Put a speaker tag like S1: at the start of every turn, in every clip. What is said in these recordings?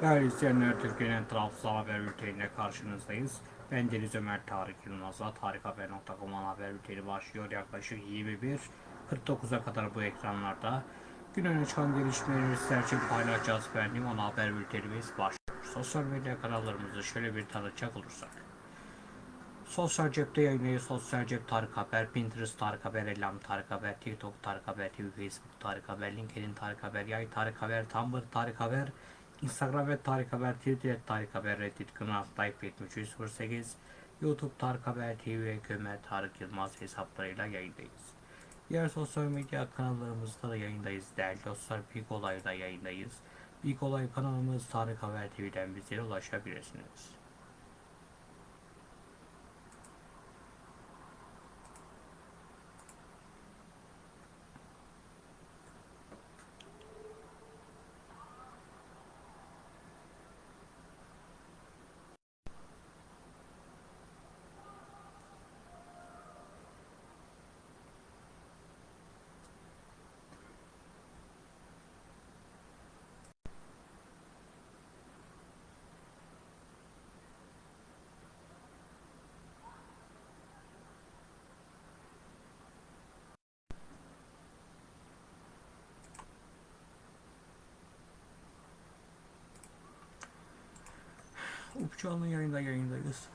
S1: Değerli izleyenler, Türkiye'nin tarafsız haber bülteniyle karşınızdayız. Ben Deniz Ömer Tarık Yılmaz'la tarikhaber.com ana haber bülteni başlıyor. Yaklaşık 21.49'a kadar bu ekranlarda gün öne çıkan gelişmeleri sizler için paylaşacağız. Benim ana haber bültenimiz başlıyor. Sosyal medya kanallarımızı şöyle bir tanıtacak olursak. Sosyal cepte yayınlayı Sosyal cep Tarık Haber, Pinterest Tarık Haber, Ellam Tarık Haber, TikTok Tarık Haber, TV, Facebook Tarık Haber, LinkedIn Tarık Haber, Yay Tarık Haber, Tumblr Tarık Haber, Instagram ve Tarık Haber, Twitter Tarık Haber, Reddit Kınaf, Life 7308, YouTube Tarık Haber TV ve Kömer Tarık Yılmaz hesaplarıyla yayındayız. Diğer sosyal medya kanallarımızda da yayındayız. Değerli dostlar, Big Olay'da yayındayız. Big Olay kanalımız Tarık Haber TV'den bizlere ulaşabilirsiniz. Up canlı yayında yayındayız.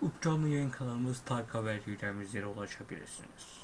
S1: Up yayın kanalımız Tarık Haber TV'den bizlere ulaşabilirsiniz.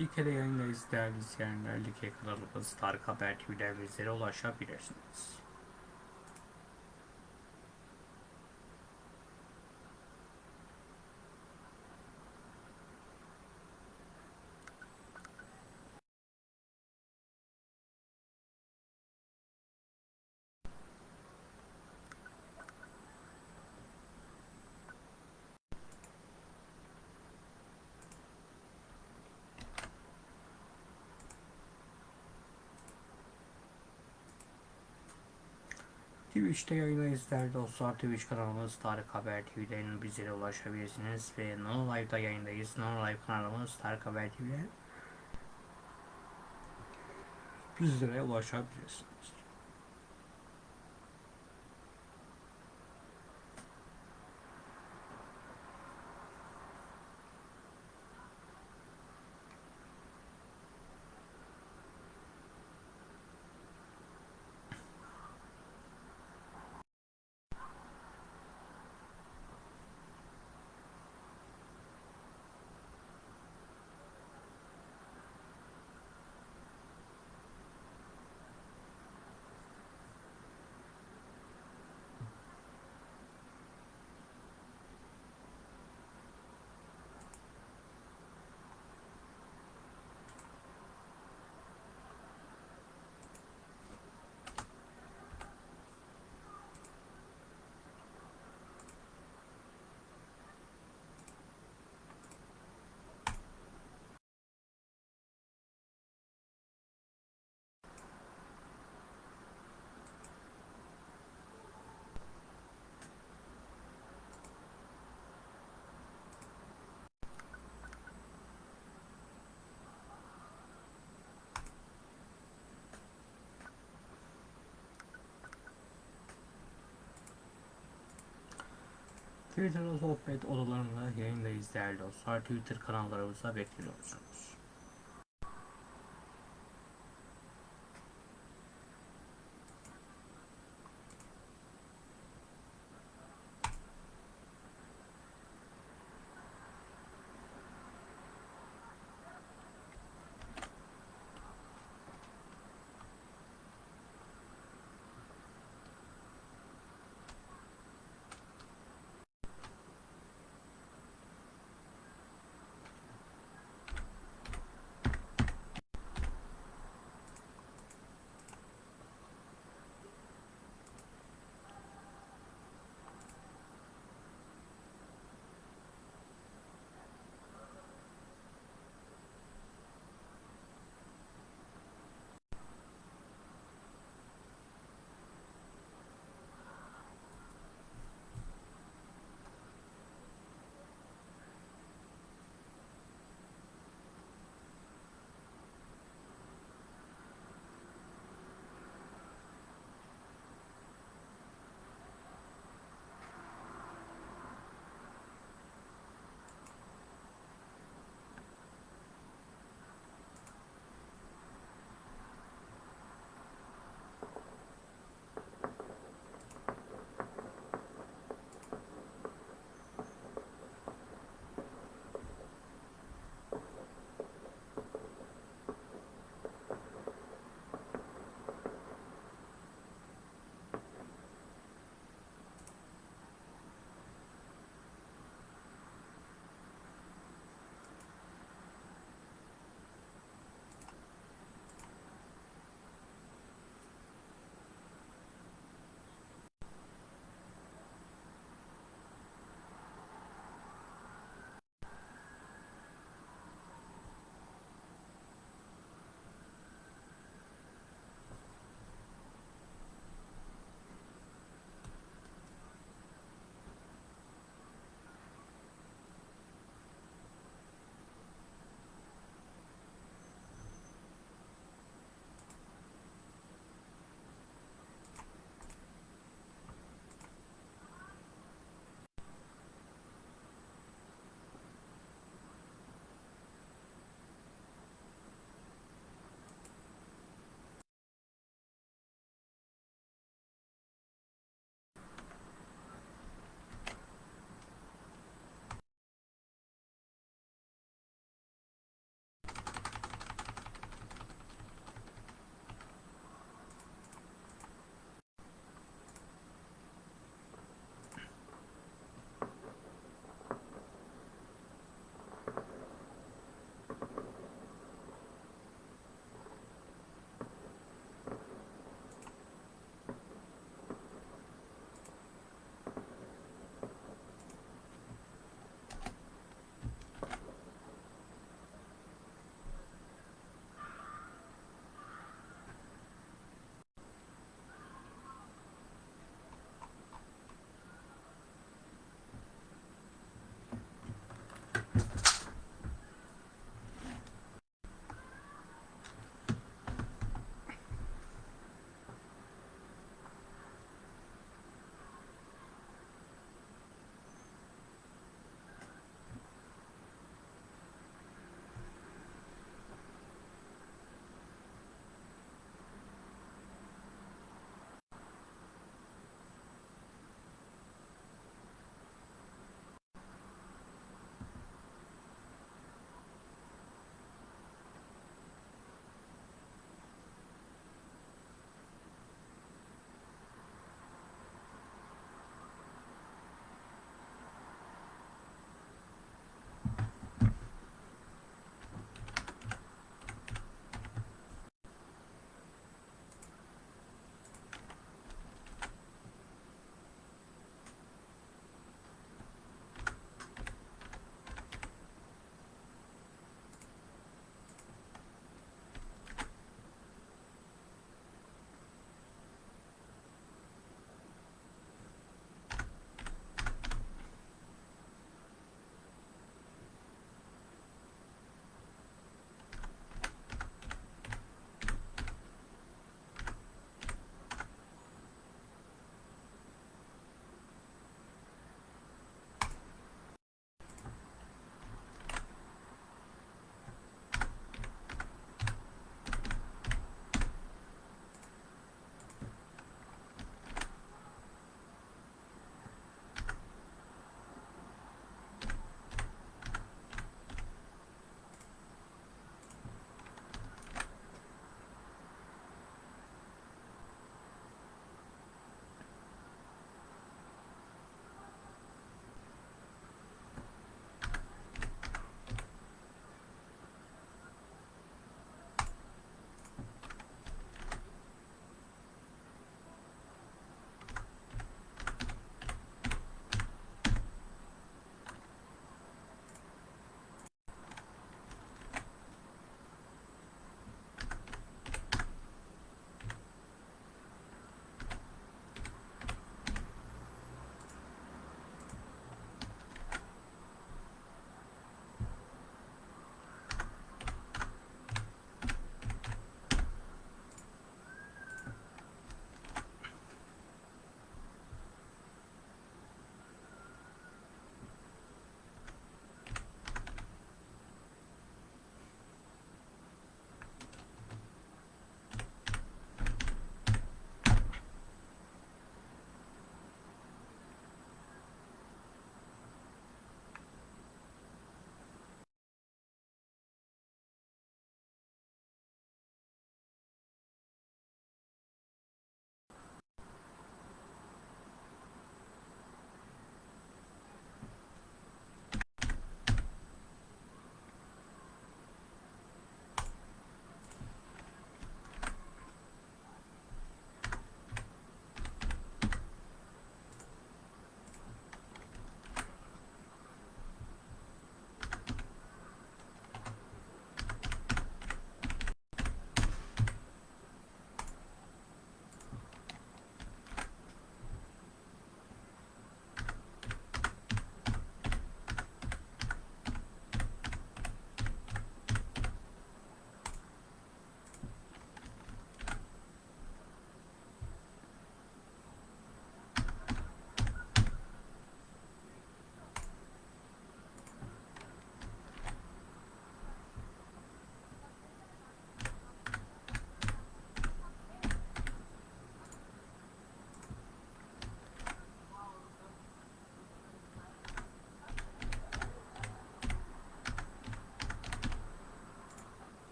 S1: Like'de yayındayız değerli izleyenler. Like kanalımız Tarık Haber TV'den bizlere ulaşabilirsiniz. Twitch'te yayındayız değerli dostlar. Twitch kanalımız Tarık Haber TV'den bizlere ulaşabilirsiniz. Ve Nono Live'da yayındayız. Nono Live kanalımız Tarık Haber TV'den bizlere ulaşabilirsiniz. Twitter'da sohbet odalarında yayındayız değerli dostlar. Twitter kanallarımıza bekliyorsunuz.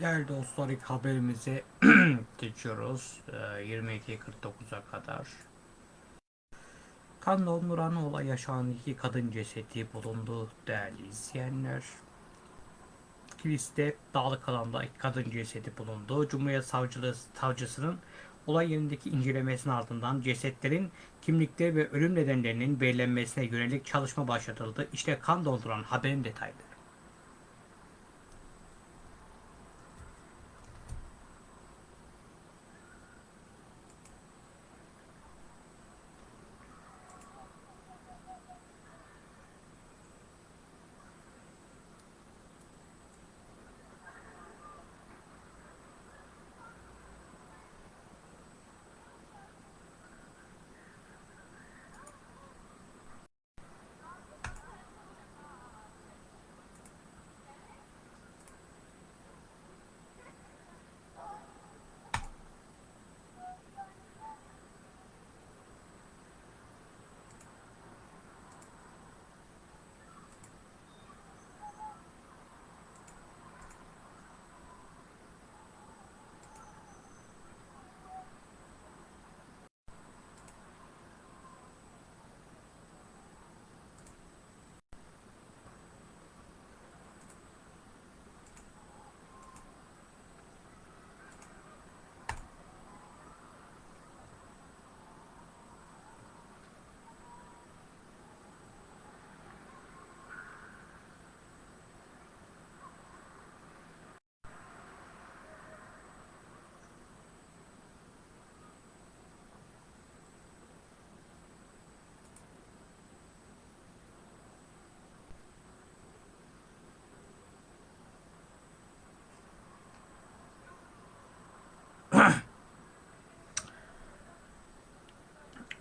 S1: Değerli dostlar ilk haberimize geçiyoruz. Ee, 22.49'a kadar. Kan donduran olay yaşanan iki kadın cesedi bulundu değerli izleyenler. Kilis'te dağlık alanda iki kadın cesedi bulundu. Cumhuriyet Savcılığı Savcısının olay yerindeki incelemesinin ardından cesetlerin kimlikleri ve ölüm nedenlerinin belirlenmesine yönelik çalışma başlatıldı. İşte kan donduran haberin detayları.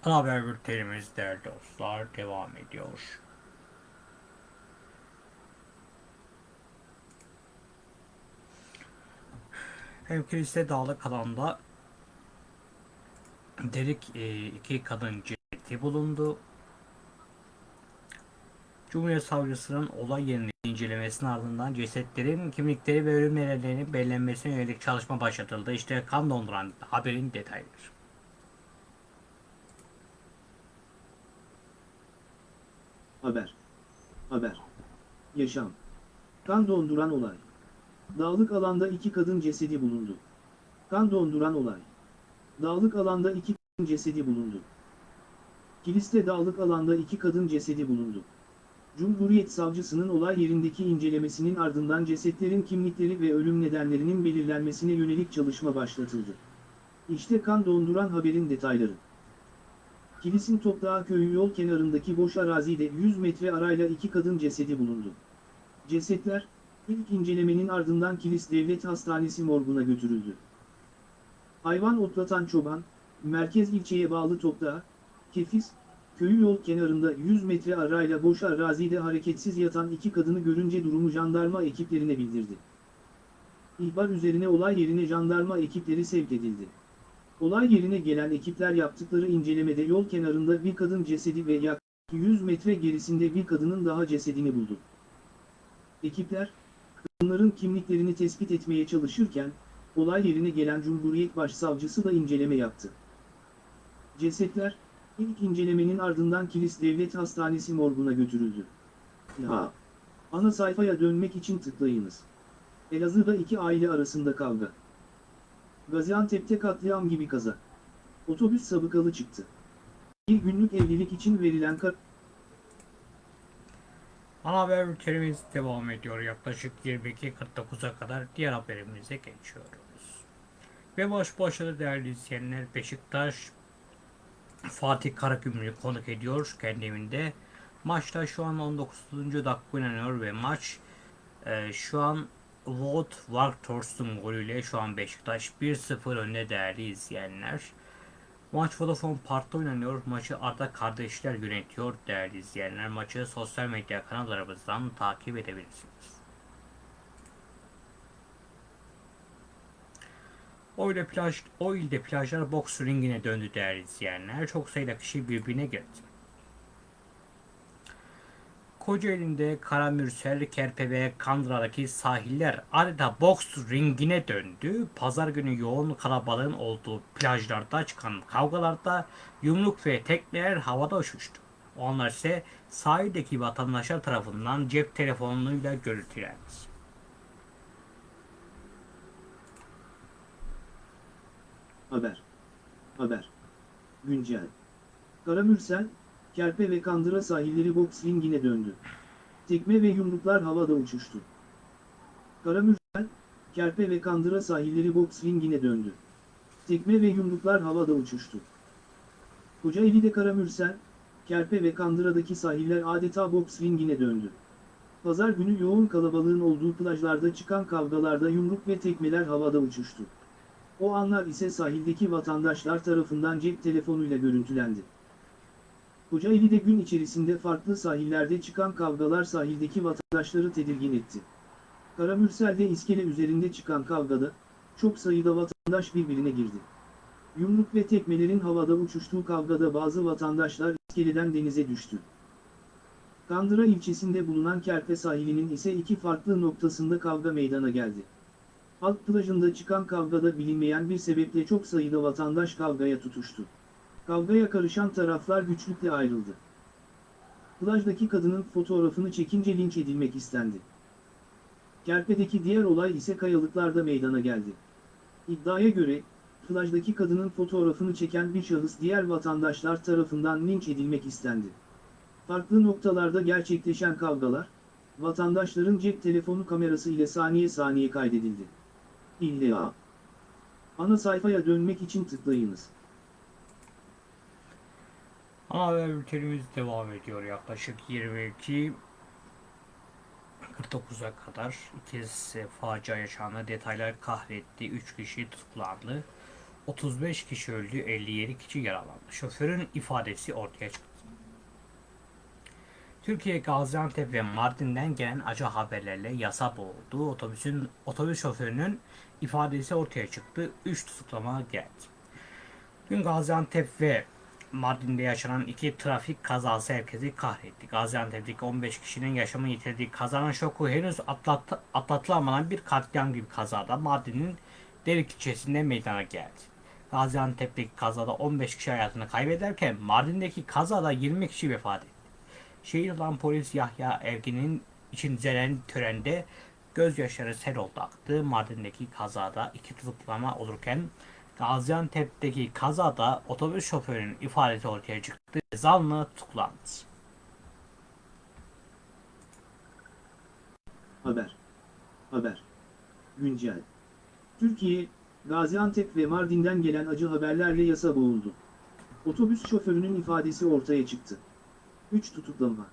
S1: Ana haber bültenimiz değerli dostlar devam ediyor. Hem kilise dağlık alanda derik e, iki kadın cesedi bulundu. Cumhuriyet Savcısının olay yerini incelemesinin ardından cesetlerin kimlikleri ve ölüm nedenlerinin belirlenmesine yönelik çalışma başlatıldı. İşte kan donduran haberin detayları.
S2: Haber. Haber. Yaşam. Kan donduran olay. Dağlık alanda iki kadın cesedi bulundu. Kan donduran olay. Dağlık alanda iki kadın cesedi bulundu. Kilis'te dağlık alanda iki kadın cesedi bulundu. Cumhuriyet Savcısının olay yerindeki incelemesinin ardından cesetlerin kimlikleri ve ölüm nedenlerinin belirlenmesine yönelik çalışma başlatıldı. İşte kan donduran haberin detayları. Kilis'in Toprağı köyü yol kenarındaki boş arazide 100 metre arayla iki kadın cesedi bulundu. Cesetler, ilk incelemenin ardından Kilis Devlet Hastanesi morguna götürüldü. Hayvan otlatan çoban, merkez ilçeye bağlı Toprağı, Kefis, köyü yol kenarında 100 metre arayla boş arazide hareketsiz yatan iki kadını görünce durumu jandarma ekiplerine bildirdi. İhbar üzerine olay yerine jandarma ekipleri sevk edildi. Olay yerine gelen ekipler yaptıkları incelemede yol kenarında bir kadın cesedi ve yaklaşık 100 metre gerisinde bir kadının daha cesedini buldu. Ekipler, kadınların kimliklerini tespit etmeye çalışırken, olay yerine gelen Cumhuriyet Başsavcısı da inceleme yaptı. Cesetler, ilk incelemenin ardından Kilis Devlet Hastanesi morguna götürüldü. Ha. Ana sayfaya dönmek için tıklayınız. Elazığ'da iki aile arasında kavga. Gaziantep'te katliam gibi kaza. Otobüs sabıkalı çıktı. Bir günlük evlilik için verilen kar...
S1: Ana haber bültenimiz devam ediyor. Yaklaşık 22.49'a kadar diğer haberimize geçiyoruz. Ve baş başladı değerli izleyenler Beşiktaş Fatih Karagümrük'ü konuk ediyor kendi evinde. Maçta şu an 19. dakika oynanıyor ve maç e, şu an Wout Weghorst'un golüyle şu an Beşiktaş 1-0 önde değerli izleyenler. Maç Vodafone Park'ta oynanıyor. Maçı Arda kardeşler yönetiyor değerli izleyenler. Maçı sosyal medya kanallarımızdan takip edebilirsiniz. O ile plaj, o ilde plajlar boks ringine döndü değerli izleyenler. Çok sayıda kişi birbirine girdi. Kocaeli'nde Karamürsel, Kerpe ve Kandıra'daki sahiller adeta boks ringine döndü. Pazar günü yoğun kalabalığın olduğu plajlarda çıkan kavgalarda yumruk ve tekmeler havada uçuştu. O anlar ise sahildeki vatandaşlar tarafından cep telefonuyla görüntülendi.
S2: Haber. Haber. Güncel. Karamürsel, Kerpe ve Kandıra sahilleri boks ringine döndü. Tekme ve yumruklar havada uçuştu. Karamürsel, Kerpe ve Kandıra sahilleri boks ringine döndü. Tekme ve yumruklar havada uçuştu. Kocaeli'de Karamürsel, Kerpe ve Kandıra'daki sahiller adeta boks ringine döndü. Pazar günü yoğun kalabalığın olduğu plajlarda çıkan kavgalarda yumruk ve tekmeler havada uçuştu. O anlar ise sahildeki vatandaşlar tarafından cep telefonuyla görüntülendi. Kocaeli'de gün içerisinde farklı sahillerde çıkan kavgalar sahildeki vatandaşları tedirgin etti. Karamürsel'de iskele üzerinde çıkan kavgada, çok sayıda vatandaş birbirine girdi. Yumruk ve tekmelerin havada uçuştuğu kavgada bazı vatandaşlar iskeleden denize düştü. Kandıra ilçesinde bulunan Kerpe sahilinin ise iki farklı noktasında kavga meydana geldi. Halk plajında çıkan kavgada bilinmeyen bir sebeple çok sayıda vatandaş kavgaya tutuştu. Kavgaya karışan taraflar güçlükle ayrıldı. Plajdaki kadının fotoğrafını çekince linç edilmek istendi. Kerpe'deki diğer olay ise kayalıklarda meydana geldi. İddiaya göre, plajdaki kadının fotoğrafını çeken bir şahıs diğer vatandaşlar tarafından linç edilmek istendi. Farklı noktalarda gerçekleşen kavgalar, vatandaşların cep telefonu kamerası ile saniye saniye kaydedildi. İlla. Ana sayfaya dönmek için tıklayınız.
S1: Ana haber bültenimiz devam ediyor yaklaşık 22 49'a kadar ikiz facia yaşandı. Detaylar kahretti. 3 kişi tutuklandı. 35 kişi öldü. 57 kişi yaralandı. Şoförün ifadesi ortaya çıktı. Türkiye Gaziantep ve Mardin'den gelen acı haberlerle yasa boğuldu. Otobüsün otobüs şoförünün ifadesi ortaya çıktı. 3 tutuklama geldi. Dün Gaziantep ve Mardin'de yaşanan iki trafik kazası herkesi kahretti. Gaziantep'teki 15 kişinin yaşamını yitirdiği kazanın şoku henüz atlat, atlatılamadan bir katliam gibi kazada Mardin'in Derik ilçesinde meydana geldi. Gaziantep'teki kazada 15 kişi hayatını kaybederken Mardin'deki kazada 20 kişi vefat etti. Şehit olan polis Yahya Ergin'in için düzenlenen törende gözyaşları sel oldu aktı. Mardin'deki kazada iki tutuklama olurken Gaziantep'teki kazada otobüs şoförünün ifadesi ortaya çıktı. Zanlı tutuklandı.
S2: Haber. Haber. Güncel. Türkiye, Gaziantep ve Mardin'den gelen acı haberlerle yasa boğuldu. Otobüs şoförünün ifadesi ortaya çıktı. 3 tutuklama.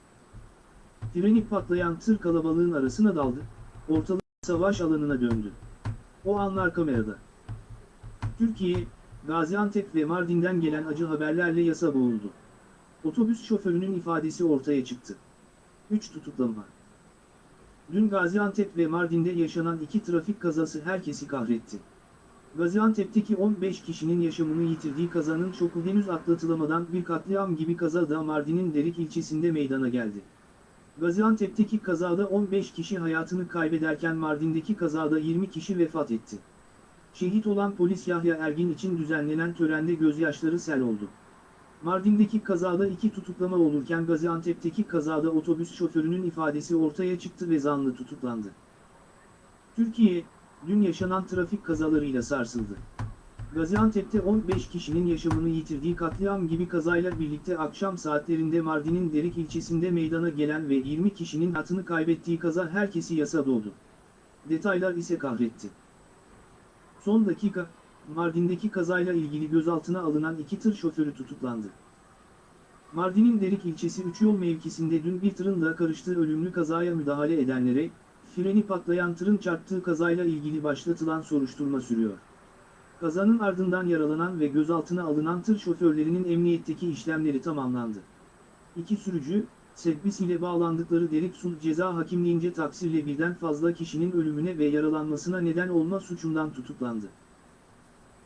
S2: Freni patlayan tır kalabalığın arasına daldı, ortalık savaş alanına döndü. O anlar kamerada. Türkiye, Gaziantep ve Mardin'den gelen acı haberlerle yasa boğuldu. Otobüs şoförünün ifadesi ortaya çıktı. 3 tutuklama. Dün Gaziantep ve Mardin'de yaşanan iki trafik kazası herkesi kahretti. Gaziantep'teki 15 kişinin yaşamını yitirdiği kazanın şoku henüz atlatılamadan bir katliam gibi kaza da Mardin'in Derik ilçesinde meydana geldi. Gaziantep'teki kazada 15 kişi hayatını kaybederken Mardin'deki kazada 20 kişi vefat etti. Şehit olan polis Yahya Ergin için düzenlenen törende gözyaşları sel oldu. Mardin'deki kazada iki tutuklama olurken Gaziantep'teki kazada otobüs şoförünün ifadesi ortaya çıktı ve zanlı tutuklandı. Türkiye, dün yaşanan trafik kazalarıyla sarsıldı. Gaziantep'te 15 kişinin yaşamını yitirdiği katliam gibi kazayla birlikte akşam saatlerinde Mardin'in Derik ilçesinde meydana gelen ve 20 kişinin hayatını kaybettiği kaza herkesi yasa doldu. Detaylar ise kahretti. Son dakika, Mardin'deki kazayla ilgili gözaltına alınan iki tır şoförü tutuklandı. Mardin'in Derik ilçesi 3 yol mevkisinde dün bir tırın da karıştığı ölümlü kazaya müdahale edenlere, freni patlayan tırın çarptığı kazayla ilgili başlatılan soruşturma sürüyor. Kazanın ardından yaralanan ve gözaltına alınan tır şoförlerinin emniyetteki işlemleri tamamlandı. İki sürücü, Sebbis ile bağlandıkları Derik Sulh Ceza Hakimliğince taksirle birden fazla kişinin ölümüne ve yaralanmasına neden olma suçundan tutuklandı.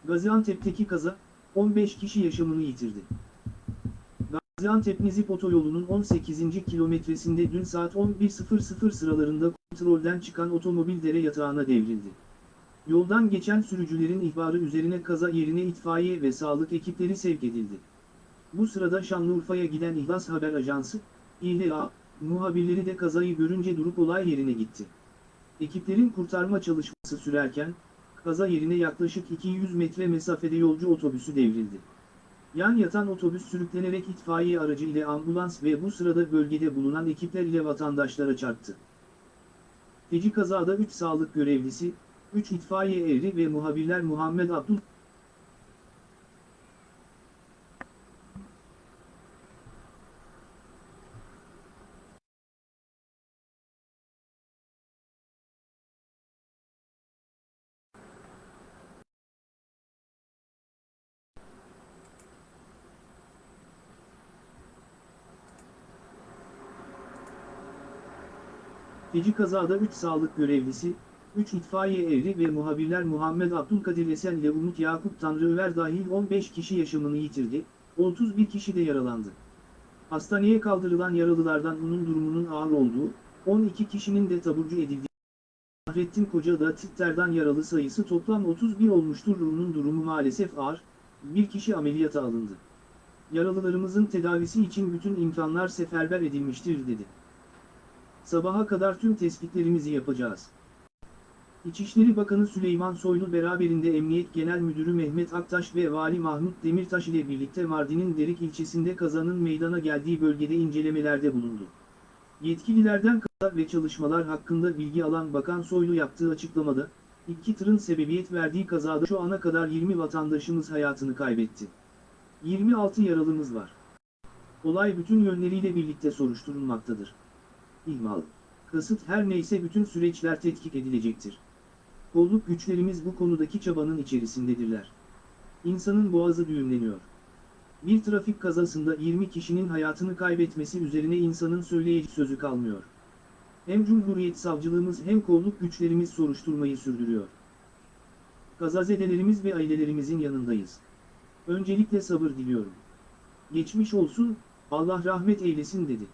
S2: Gaziantep'teki kaza, 15 kişi yaşamını yitirdi. Gaziantep-Nizip otoyolunun 18. kilometresinde dün saat 11.00 sıralarında kontrolden çıkan otomobil dere yatağına devrildi. Yoldan geçen sürücülerin ihbarı üzerine kaza yerine itfaiye ve sağlık ekipleri sevk edildi. Bu sırada Şanlıurfa'ya giden İhlas Haber Ajansı, İHA, muhabirleri de kazayı görünce durup olay yerine gitti. Ekiplerin kurtarma çalışması sürerken, kaza yerine yaklaşık 200 metre mesafede yolcu otobüsü devrildi. Yan yatan otobüs sürüklenerek itfaiye aracı ile ambulans ve bu sırada bölgede bulunan ekipler ile vatandaşlara çarptı. Feci kazada 3 sağlık görevlisi, 3 itfaiye eri ve muhabirler Muhammed Abdul Feci kazada 3 sağlık görevlisi, 3 itfaiye eri ve muhabirler Muhammed Abdülkadir Esen ile Umut Yakup Tanrıöver dahil 15 kişi yaşamını yitirdi, 31 kişi de yaralandı. Hastaneye kaldırılan yaralılardan onun durumunun ağır olduğu, 12 kişinin de taburcu edildiği. Fahrettin Koca da Titter'dan yaralı sayısı toplam 31 olmuştur. Onun durumu maalesef ağır, bir kişi ameliyata alındı. Yaralılarımızın tedavisi için bütün imkanlar seferber edilmiştir dedi. Sabaha kadar tüm tespitlerimizi yapacağız. İçişleri Bakanı Süleyman Soylu beraberinde Emniyet Genel Müdürü Mehmet Aktaş ve Vali Mahmut Demirtaş ile birlikte Mardin'in Derik ilçesinde kazanın meydana geldiği bölgede incelemelerde bulundu. Yetkililerden kaza ve çalışmalar hakkında bilgi alan Bakan Soylu yaptığı açıklamada, iki tırın sebebiyet verdiği kazada şu ana kadar 20 vatandaşımız hayatını kaybetti. 26 yaralımız var. Olay bütün yönleriyle birlikte soruşturulmaktadır. İhmal, kasıt her neyse bütün süreçler tetkik edilecektir. Kolluk güçlerimiz bu konudaki çabanın içerisindedirler. İnsanın boğazı düğümleniyor. Bir trafik kazasında 20 kişinin hayatını kaybetmesi üzerine insanın söyleyecek sözü kalmıyor. Hem Cumhuriyet Savcılığımız hem kolluk güçlerimiz soruşturmayı sürdürüyor. Kazazedelerimiz ve ailelerimizin yanındayız. Öncelikle sabır diliyorum. Geçmiş olsun, Allah rahmet eylesin dedi.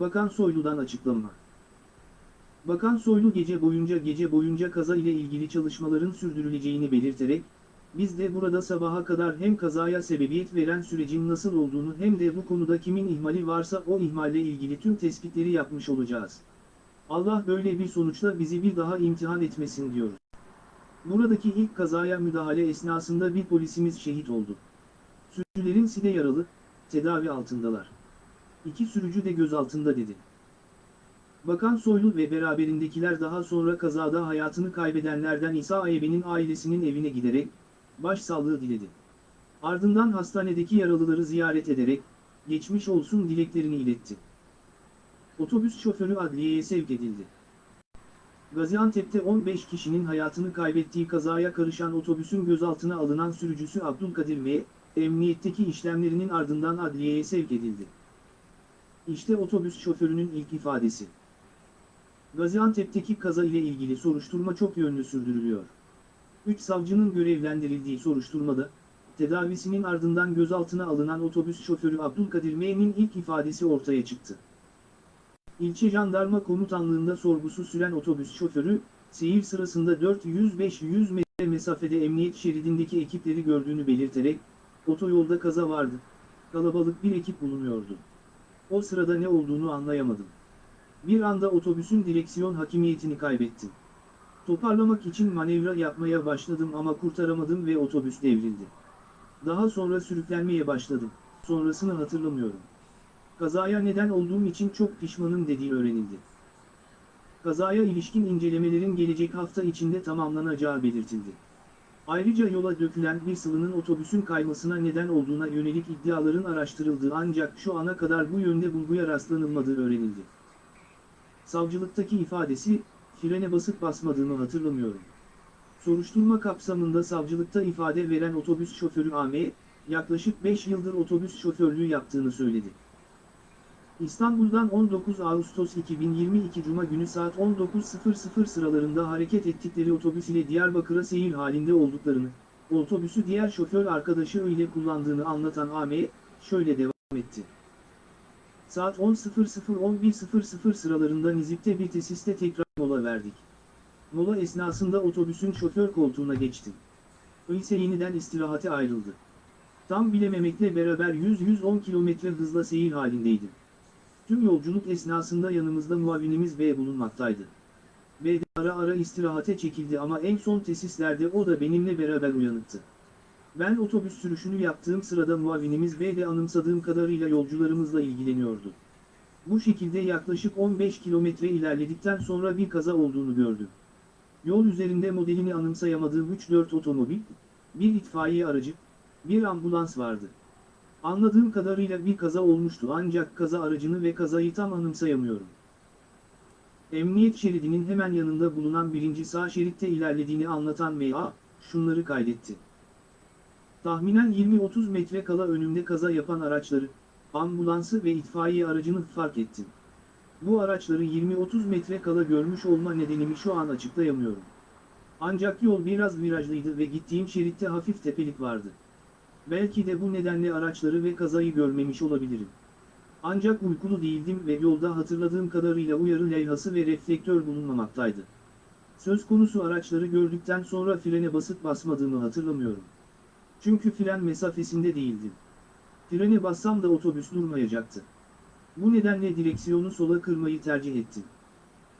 S2: Bakan Soylu'dan açıklama. Bakan Soylu gece boyunca gece boyunca kaza ile ilgili çalışmaların sürdürüleceğini belirterek, biz de burada sabaha kadar hem kazaya sebebiyet veren sürecin nasıl olduğunu hem de bu konuda kimin ihmali varsa o ihmalle ilgili tüm tespitleri yapmış olacağız. Allah böyle bir sonuçla bizi bir daha imtihan etmesin diyoruz. Buradaki ilk kazaya müdahale esnasında bir polisimiz şehit oldu. Sürücülerin side yaralı, tedavi altındalar. İki sürücü de gözaltında dedi. Bakan Soylu ve beraberindekiler daha sonra kazada hayatını kaybedenlerden İsa Ayebe'nin ailesinin evine giderek, başsağlığı diledi. Ardından hastanedeki yaralıları ziyaret ederek, geçmiş olsun dileklerini iletti. Otobüs şoförü adliyeye sevk edildi. Gaziantep'te 15 kişinin hayatını kaybettiği kazaya karışan otobüsün gözaltına alınan sürücüsü Abdülkadir ve emniyetteki işlemlerinin ardından adliyeye sevk edildi. İşte otobüs şoförünün ilk ifadesi. Gaziantep'teki kaza ile ilgili soruşturma çok yönlü sürdürülüyor. 3 savcının görevlendirildiği soruşturmada, tedavisinin ardından gözaltına alınan otobüs şoförü Abdülkadir M'nin ilk ifadesi ortaya çıktı. İlçe Jandarma Komutanlığında sorgusu süren otobüs şoförü, seyir sırasında 400-500 metre mesafede emniyet şeridindeki ekipleri gördüğünü belirterek, otoyolda kaza vardı, kalabalık bir ekip bulunuyordu. O sırada ne olduğunu anlayamadım. Bir anda otobüsün direksiyon hakimiyetini kaybettim. Toparlamak için manevra yapmaya başladım ama kurtaramadım ve otobüs devrildi. Daha sonra sürüklenmeye başladım. Sonrasını hatırlamıyorum. Kazaya neden olduğum için çok pişmanım dediği öğrenildi. Kazaya ilişkin incelemelerin gelecek hafta içinde tamamlanacağı belirtildi. Ayrıca yola dökülen bir sıvının otobüsün kaymasına neden olduğuna yönelik iddiaların araştırıldığı ancak şu ana kadar bu yönde bulguya rastlanılmadığı öğrenildi. Savcılıktaki ifadesi, frene basıp basmadığımı hatırlamıyorum. Soruşturma kapsamında savcılıkta ifade veren otobüs şoförü AM, yaklaşık 5 yıldır otobüs şoförlüğü yaptığını söyledi. İstanbul'dan 19 Ağustos 2022 Cuma günü saat 19.00 sıralarında hareket ettikleri otobüs ile Diyarbakır'a seyir halinde olduklarını, otobüsü diğer şoför arkadaşı ile kullandığını anlatan AM, şöyle devam etti. Saat 10.00-11.00 sıralarında Nizip'te bir tesiste tekrar mola verdik. Mola esnasında otobüsün şoför koltuğuna geçtim. Öyleyse yeniden istirahate ayrıldı. Tam bilememekle beraber 100-110 kilometre hızla seyir halindeydim. Tüm yolculuk esnasında yanımızda muavinimiz B bulunmaktaydı. B de ara ara istirahate çekildi ama en son tesislerde o da benimle beraber uyanıktı. Ben otobüs sürüşünü yaptığım sırada muavinimiz B de anımsadığım kadarıyla yolcularımızla ilgileniyordu. Bu şekilde yaklaşık 15 kilometre ilerledikten sonra bir kaza olduğunu gördüm. Yol üzerinde modelini anımsayamadığım 3-4 otomobil, bir itfaiye aracı, bir ambulans vardı. Anladığım kadarıyla bir kaza olmuştu ancak kaza aracını ve kazayı tam anımsayamıyorum. Emniyet şeridinin hemen yanında bulunan birinci sağ şeritte ilerlediğini anlatan MA, şunları kaydetti. Tahminen 20-30 metre kala önümde kaza yapan araçları, ambulansı ve itfaiye aracını fark ettim. Bu araçları 20-30 metre kala görmüş olma nedenimi şu an açıklayamıyorum. Ancak yol biraz virajlıydı ve gittiğim şeritte hafif tepelik vardı. Belki de bu nedenle araçları ve kazayı görmemiş olabilirim. Ancak uykulu değildim ve yolda hatırladığım kadarıyla uyarı levhası ve reflektör bulunmamaktaydı. Söz konusu araçları gördükten sonra frene basıp basmadığımı hatırlamıyorum. Çünkü fren mesafesinde değildim. Frene bassam da otobüs durmayacaktı. Bu nedenle direksiyonu sola kırmayı tercih ettim.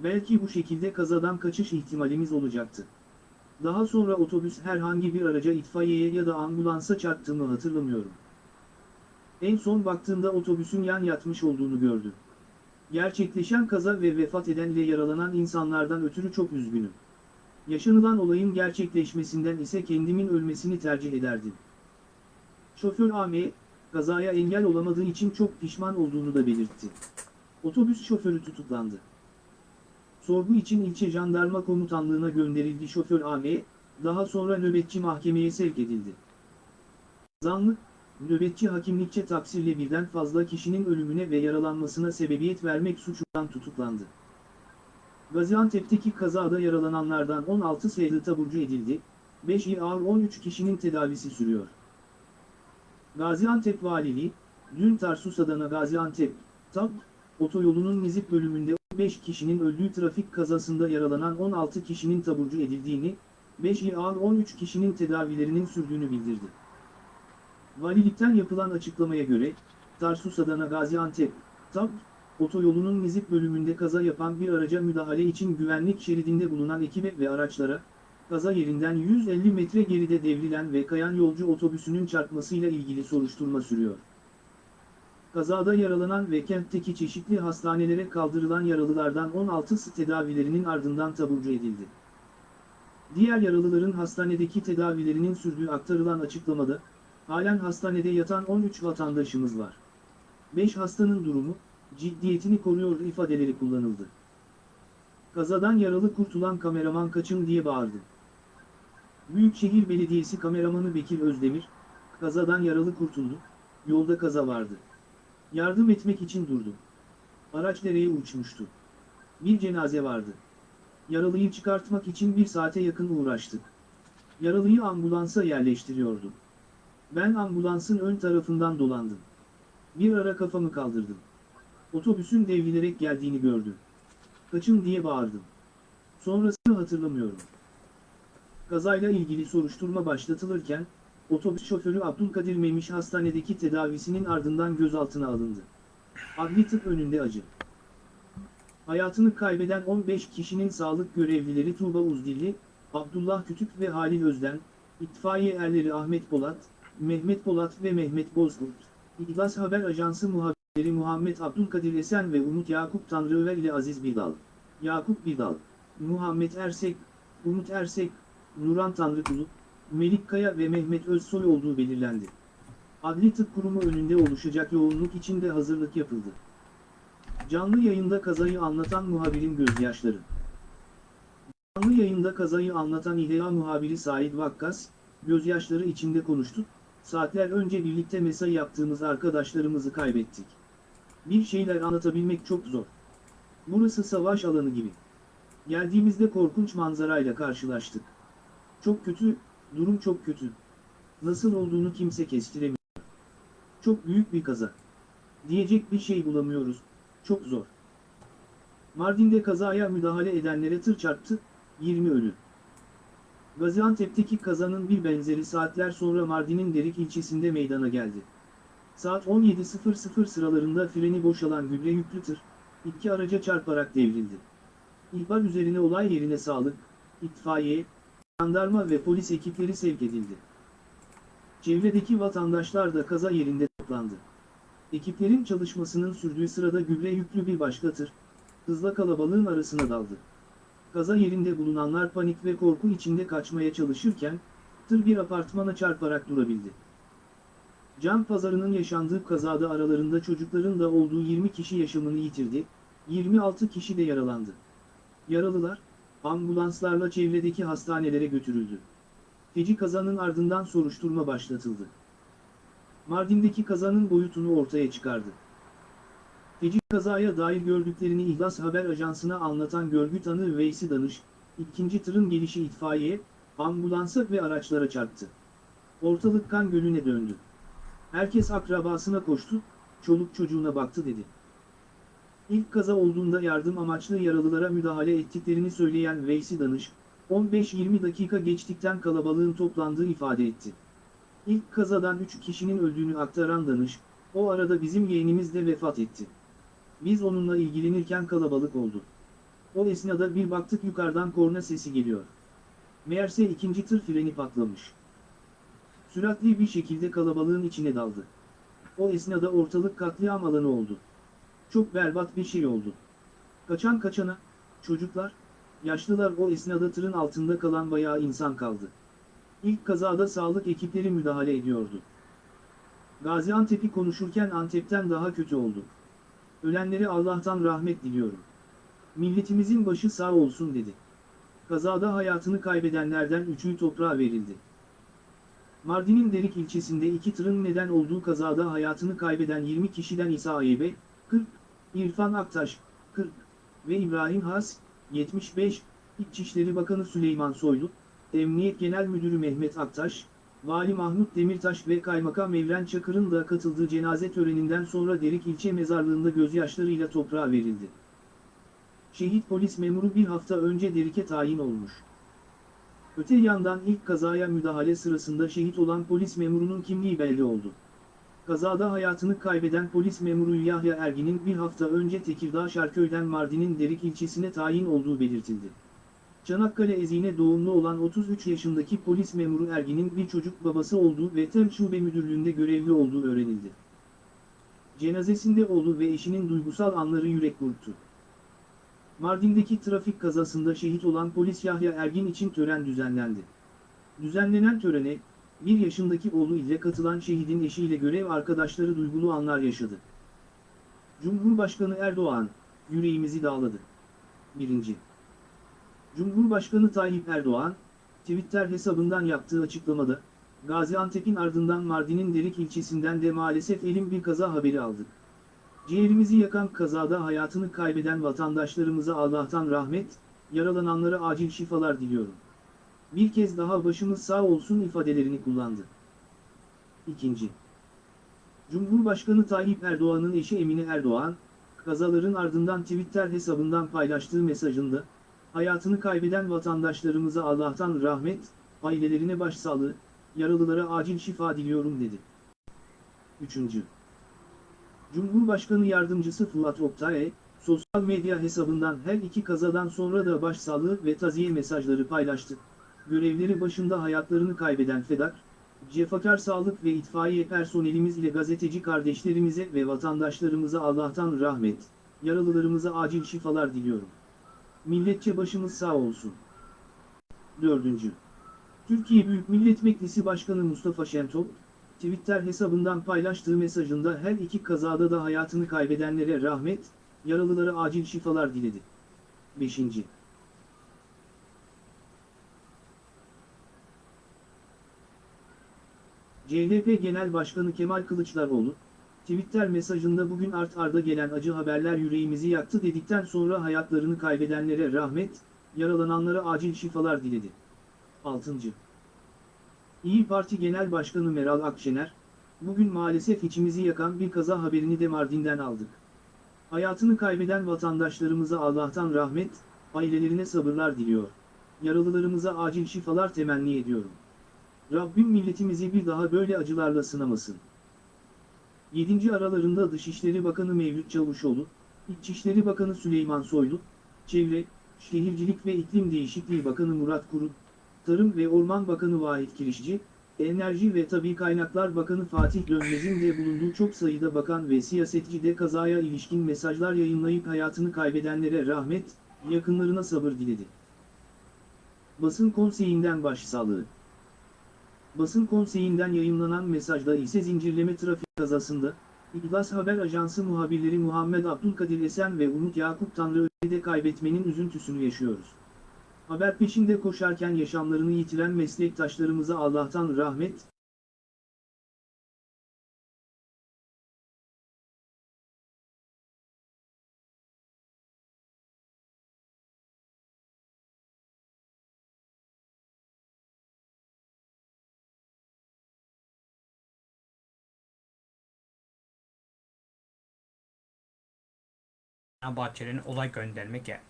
S2: Belki bu şekilde kazadan kaçış ihtimalimiz olacaktı. Daha sonra otobüs herhangi bir araca itfaiyeye ya da ambulansa çarptığımı hatırlamıyorum. En son baktığımda otobüsün yan yatmış olduğunu gördüm. Gerçekleşen kaza ve vefat eden ile yaralanan insanlardan ötürü çok üzgünüm. Yaşanılan olayın gerçekleşmesinden ise kendimin ölmesini tercih ederdim. Şoför AM, kazaya engel olamadığı için çok pişman olduğunu da belirtti. Otobüs şoförü tutuklandı. Sorgu için ilçe jandarma komutanlığına gönderildi şoför AM, daha sonra nöbetçi mahkemeye sevk edildi. Zanlı, nöbetçi hakimlikçe taksirle birden fazla kişinin ölümüne ve yaralanmasına sebebiyet vermek suçundan tutuklandı. Gaziantep'teki kazada yaralananlardan 16 sayılı taburcu edildi, 5 ağır 13 kişinin tedavisi sürüyor. Gaziantep Valiliği, dün Tarsus Adana Gaziantep, TAP, otoyolunun Nizip bölümünde 15 kişinin öldüğü trafik kazasında yaralanan 16 kişinin taburcu edildiğini, 5 ağır 13 kişinin tedavilerinin sürdüğünü bildirdi. Valilikten yapılan açıklamaya göre, Tarsus Adana Gaziantep, TAP, otoyolunun Nizip bölümünde kaza yapan bir araca müdahale için güvenlik şeridinde bulunan ekibe ve araçlara, kaza yerinden 150 metre geride devrilen ve kayan yolcu otobüsünün çarpmasıyla ilgili soruşturma sürüyor. Kazada yaralanan ve kentteki çeşitli hastanelere kaldırılan yaralılardan 16'sı tedavilerinin ardından taburcu edildi. Diğer yaralıların hastanedeki tedavilerinin sürdüğü aktarılan açıklamada, halen hastanede yatan 13 vatandaşımız var. 5 hastanın durumu, ciddiyetini koruyor ifadeleri kullanıldı. Kazadan yaralı kurtulan kameraman kaçın diye bağırdı. Büyükşehir Belediyesi kameramanı Bekir Özdemir, kazadan yaralı kurtuldu, yolda kaza vardı. Yardım etmek için durdu. Araç dereye uçmuştu. Bir cenaze vardı. Yaralıyı çıkartmak için bir saate yakın uğraştık. Yaralıyı ambulansa yerleştiriyordum. Ben ambulansın ön tarafından dolandım. Bir ara kafamı kaldırdım. Otobüsün devrilerek geldiğini gördüm. Kaçın diye bağırdım. Sonrasını hatırlamıyorum. Kazayla ilgili soruşturma başlatılırken, otobüs şoförü Abdülkadir Memiş hastanedeki tedavisinin ardından gözaltına alındı. Adli tıp önünde acı. Hayatını kaybeden 15 kişinin sağlık görevlileri Tuğba Uzdilli, Abdullah Kütük ve Halil Özden, itfaiye erleri Ahmet Polat, Mehmet Polat ve Mehmet Bozkurt, İhlas Haber Ajansı muhabirleri Muhammed Abdülkadir Esen ve Umut Yakup Tanrıöver ile Aziz Bidal, Yakup Bidal, Muhammed Ersek, Umut Ersek, Nuran Tanrıkulu, Melik Kaya ve Mehmet Özsoy olduğu belirlendi. Adli Tıp Kurumu önünde oluşacak yoğunluk için de hazırlık yapıldı. Canlı yayında kazayı anlatan muhabirin gözyaşları. Canlı yayında kazayı anlatan İHA muhabiri Said Vakkas, gözyaşları içinde konuştu, saatler önce birlikte mesai yaptığımız arkadaşlarımızı kaybettik. Bir şeyler anlatabilmek çok zor. Burası savaş alanı gibi. Geldiğimizde korkunç manzarayla karşılaştık. Çok kötü, durum çok kötü. Nasıl olduğunu kimse kestiremiyor. Çok büyük bir kaza. Diyecek bir şey bulamıyoruz, çok zor. Mardin'de kazaya müdahale edenlere tır çarptı, 20 ölü. Gaziantep'teki kazanın bir benzeri saatler sonra Mardin'in Derik ilçesinde meydana geldi. Saat 17.00 sıralarında freni boşalan gübre yüklü tır, iki araca çarparak devrildi. İhbar üzerine olay yerine sağlık, itfaiye, jandarma ve polis ekipleri sevk edildi. Çevredeki vatandaşlar da kaza yerinde toplandı. Ekiplerin çalışmasının sürdüğü sırada gübre yüklü bir başka tır, hızla kalabalığın arasına daldı. Kaza yerinde bulunanlar panik ve korku içinde kaçmaya çalışırken, tır bir apartmana çarparak durabildi. Can pazarının yaşandığı kazada aralarında çocukların da olduğu 20 kişi yaşamını yitirdi, 26 kişi de yaralandı. Yaralılar, ambulanslarla çevredeki hastanelere götürüldü. Feci kazanın ardından soruşturma başlatıldı. Mardin'deki kazanın boyutunu ortaya çıkardı. Feci kazaya dair gördüklerini İhlas Haber Ajansı'na anlatan görgü tanığı Veysi Danış, ikinci tırın gelişi itfaiye, ambulansa ve araçlara çarptı. Ortalık kan gölüne döndü. Herkes akrabasına koştu, çoluk çocuğuna baktı dedi. İlk kaza olduğunda yardım amaçlı yaralılara müdahale ettiklerini söyleyen Veysi Danış, 15-20 dakika geçtikten kalabalığın toplandığı ifade etti. İlk kazadan 3 kişinin öldüğünü aktaran Danış, o arada bizim yeğenimiz de vefat etti. Biz onunla ilgilenirken kalabalık oldu. O esnada bir baktık yukarıdan korna sesi geliyor. Meğerse ikinci tır freni patlamış. Süratli bir şekilde kalabalığın içine daldı. O esnada ortalık katliam alanı oldu. Çok berbat bir şey oldu. Kaçan kaçana, çocuklar, yaşlılar o esnada tırın altında kalan bayağı insan kaldı. İlk kazada sağlık ekipleri müdahale ediyordu. Gaziantep'i konuşurken Antep'ten daha kötü oldu. Ölenlere Allah'tan rahmet diliyorum. Milletimizin başı sağ olsun dedi. Kazada hayatını kaybedenlerden üçü toprağa verildi. Mardin'in Derik ilçesinde iki tırın neden olduğu kazada hayatını kaybeden 20 kişiden İsa Ayebe, 40, İrfan Aktaş, 40 ve İbrahim Has, 75, İçişleri Bakanı Süleyman Soylu, Emniyet Genel Müdürü Mehmet Aktaş, Vali Mahmut Demirtaş ve Kaymakam Evren Çakır'ın da katıldığı cenaze töreninden sonra Derik ilçe mezarlığında gözyaşlarıyla toprağa verildi. Şehit polis memuru bir hafta önce Derik'e tayin olmuş. Öte yandan ilk kazaya müdahale sırasında şehit olan polis memurunun kimliği belli oldu. Kazada hayatını kaybeden polis memuru Yahya Ergin'in bir hafta önce Tekirdağ Şarköy'den Mardin'in Derik ilçesine tayin olduğu belirtildi. Çanakkale Ezine doğumlu olan 33 yaşındaki polis memuru Ergin'in bir çocuk babası olduğu ve TEM Şube Müdürlüğü'nde görevli olduğu öğrenildi. Cenazesinde oğlu ve eşinin duygusal anları yürek burktu. Mardin'deki trafik kazasında şehit olan polis Yahya Ergin için tören düzenlendi. Düzenlenen törene, 1 yaşındaki oğlu ile katılan şehidin eşiyle görev arkadaşları duygulu anlar yaşadı. Cumhurbaşkanı Erdoğan, yüreğimizi dağladı. 1. Cumhurbaşkanı Tayyip Erdoğan, Twitter hesabından yaptığı açıklamada, Gaziantep'in ardından Mardin'in Derik ilçesinden de maalesef elim bir kaza haberi aldık. Ciğerimizi yakan kazada hayatını kaybeden vatandaşlarımıza Allah'tan rahmet, yaralananlara acil şifalar diliyorum. Bir kez daha başımız sağ olsun ifadelerini kullandı. 2. Cumhurbaşkanı Tayyip Erdoğan'ın eşi Emine Erdoğan, kazaların ardından Twitter hesabından paylaştığı mesajında, hayatını kaybeden vatandaşlarımıza Allah'tan rahmet, ailelerine başsağlığı, yaralılara acil şifa diliyorum dedi. 3. Cumhurbaşkanı Yardımcısı Fuat Oktay, sosyal medya hesabından her iki kazadan sonra da başsağlığı ve taziye mesajları paylaştı. Görevleri başında hayatlarını kaybeden Fedak, cefakar sağlık ve itfaiye personelimiz ile gazeteci kardeşlerimize ve vatandaşlarımıza Allah'tan rahmet, yaralılarımıza acil şifalar diliyorum. Milletçe başımız sağ olsun. 4. Türkiye Büyük Millet Meclisi Başkanı Mustafa Şentop, Twitter hesabından paylaştığı mesajında her iki kazada da hayatını kaybedenlere rahmet, yaralılara acil şifalar diledi. 5. CHP Genel Başkanı Kemal Kılıçdaroğlu, Twitter mesajında bugün art arda gelen acı haberler yüreğimizi yaktı dedikten sonra hayatlarını kaybedenlere rahmet, yaralananlara acil şifalar diledi. 6. İyi Parti Genel Başkanı Meral Akşener, bugün maalesef içimizi yakan bir kaza haberini de Mardin'den aldık. Hayatını kaybeden vatandaşlarımıza Allah'tan rahmet, ailelerine sabırlar diliyor. Yaralılarımıza acil şifalar temenni ediyorum. Rabbim milletimizi bir daha böyle acılarla sınamasın. 7. aralarında Dışişleri Bakanı Mevlüt Çavuşoğlu, İçişleri Bakanı Süleyman Soylu, Çevre, Şehircilik ve İklim Değişikliği Bakanı Murat Kurum, Tarım ve Orman Bakanı Vahit Kirişçi, Enerji ve Tabi Kaynaklar Bakanı Fatih Dönmez'in de bulunduğu çok sayıda bakan ve siyasetçi de kazaya ilişkin mesajlar yayınlayıp hayatını kaybedenlere rahmet, yakınlarına sabır diledi. Basın konseyinden başsağlığı Basın konseyinden yayınlanan mesajda ise zincirleme trafik kazasında, İhlas Haber Ajansı muhabirleri Muhammed Abdülkadir Esen ve Umut Yakup Tanrıören'i de kaybetmenin üzüntüsünü yaşıyoruz. Haber peşinde koşarken yaşamlarını yitiren meslektaşlarımıza Allah'tan rahmet,
S1: Fenerbahçe'nin olay gönderme geldi.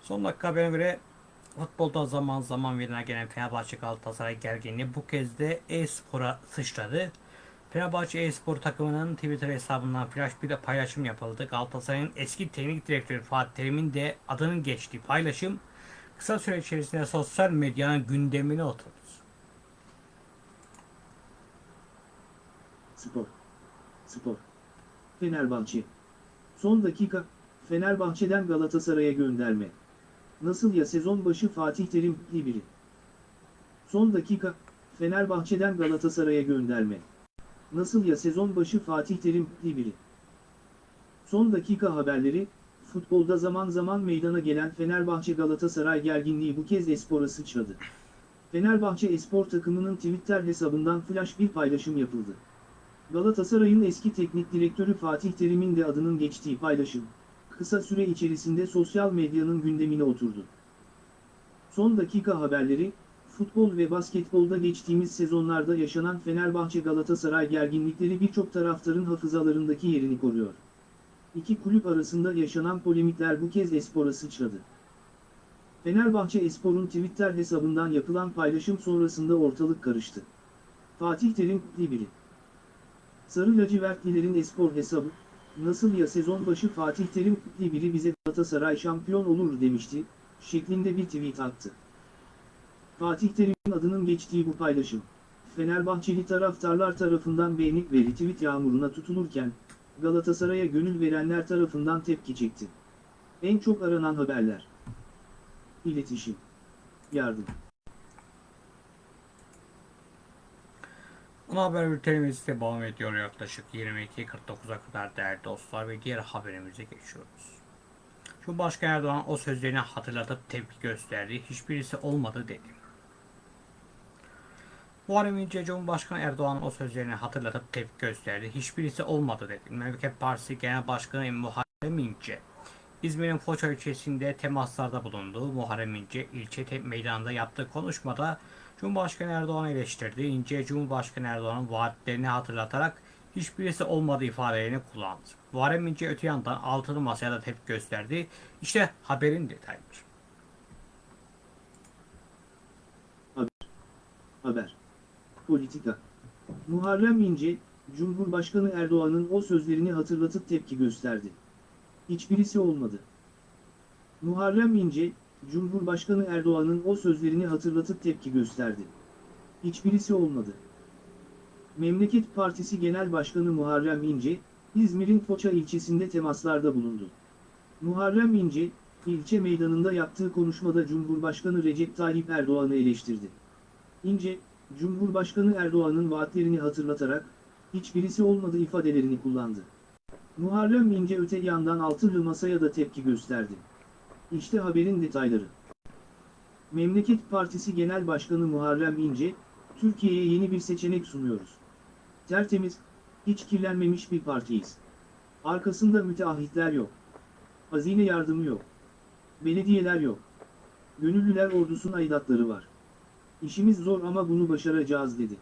S1: Son dakika haberine göre futbolda zaman zaman meydana gelen Fenerbahçe Galatasaray gerginliği bu kez de e-spora sıçradı. Fenerbahçe e-spor takımının Twitter hesabından flash bir de paylaşım yapıldı. Galatasaray'ın eski teknik direktörü Fatih Terim'in de adının geçtiği paylaşım kısa süre içerisinde sosyal medyanın gündemine oturdu.
S2: Spor. Spor. Fenerbahçe. Son dakika, Fenerbahçe'den Galatasaray'a gönderme. Nasıl ya sezon başı Fatih Terim biri. Son dakika, Fenerbahçe'den Galatasaray'a gönderme. Nasıl ya sezon başı Fatih Terim biri. Son dakika haberleri, futbolda zaman zaman meydana gelen Fenerbahçe-Galatasaray gerginliği bu kez Espor'a sıçradı. Fenerbahçe Espor takımının Twitter hesabından flash bir paylaşım yapıldı. Galatasaray'ın eski teknik direktörü Fatih Terim'in de adının geçtiği paylaşım, kısa süre içerisinde sosyal medyanın gündemine oturdu. Son dakika haberleri, futbol ve basketbolda geçtiğimiz sezonlarda yaşanan Fenerbahçe-Galatasaray gerginlikleri birçok taraftarın hafızalarındaki yerini koruyor. İki kulüp arasında yaşanan polemikler bu kez Espor'a sıçradı. Fenerbahçe Espor'un Twitter hesabından yapılan paylaşım sonrasında ortalık karıştı. Fatih Terim, biri. Sarı lacivertlilerin espor hesabı, nasıl ya sezon başı Fatih Terim biri bize Galatasaray şampiyon olur demişti, şeklinde bir tweet attı. Fatih Terim'in adının geçtiği bu paylaşım, Fenerbahçeli taraftarlar tarafından beğenip ve retweet yağmuruna tutulurken, Galatasaray'a gönül verenler tarafından tepki çekti. En çok aranan haberler. İletişim. Yardım.
S1: Ana haber bültenimiz devam ediyor yaklaşık 22.49'a kadar değerli dostlar ve diğer haberimize geçiyoruz. Cumhurbaşkanı Erdoğan o sözlerini hatırlatıp tepki gösterdi. Hiçbirisi olmadı dedi. Muharrem İnce Cumhurbaşkanı Erdoğan o sözlerini hatırlatıp tepki gösterdi. Hiçbirisi olmadı dedi. Memleket Partisi Genel Başkanı Muharrem İnce İzmir'in Foça ilçesinde temaslarda bulundu. Muharrem İnce ilçe meydanında yaptığı konuşmada Cumhurbaşkanı Erdoğan'ı eleştirdi. İnce Cumhurbaşkanı Erdoğan'ın vaatlerini hatırlatarak hiçbirisi olmadığı ifadelerini kullandı. Muharrem İnce öte yandan altılı masaya da tepki gösterdi. İşte haberin detayları.
S2: Haber. Politika. Muharrem İnce, Cumhurbaşkanı Erdoğan'ın o sözlerini hatırlatıp tepki gösterdi. Hiçbirisi olmadı. Muharrem İnce, Cumhurbaşkanı Erdoğan'ın o sözlerini hatırlatıp tepki gösterdi. Hiçbirisi olmadı. Memleket Partisi Genel Başkanı Muharrem İnce, İzmir'in Foça ilçesinde temaslarda bulundu. Muharrem İnce, ilçe meydanında yaptığı konuşmada Cumhurbaşkanı Recep Tayyip Erdoğan'ı eleştirdi. İnce, Cumhurbaşkanı Erdoğan'ın vaatlerini hatırlatarak, hiçbirisi olmadı ifadelerini kullandı. Muharrem İnce öte yandan altılı masaya da tepki gösterdi. İşte haberin detayları. Memleket Partisi Genel Başkanı Muharrem İnce, Türkiye'ye yeni bir seçenek sunuyoruz. Tertemiz, hiç kirlenmemiş bir partiyiz. Arkasında müteahhitler yok. Hazine yardımı yok. Belediyeler yok. Gönüllüler ordusunun aidatları var. İşimiz zor ama bunu başaracağız dedi.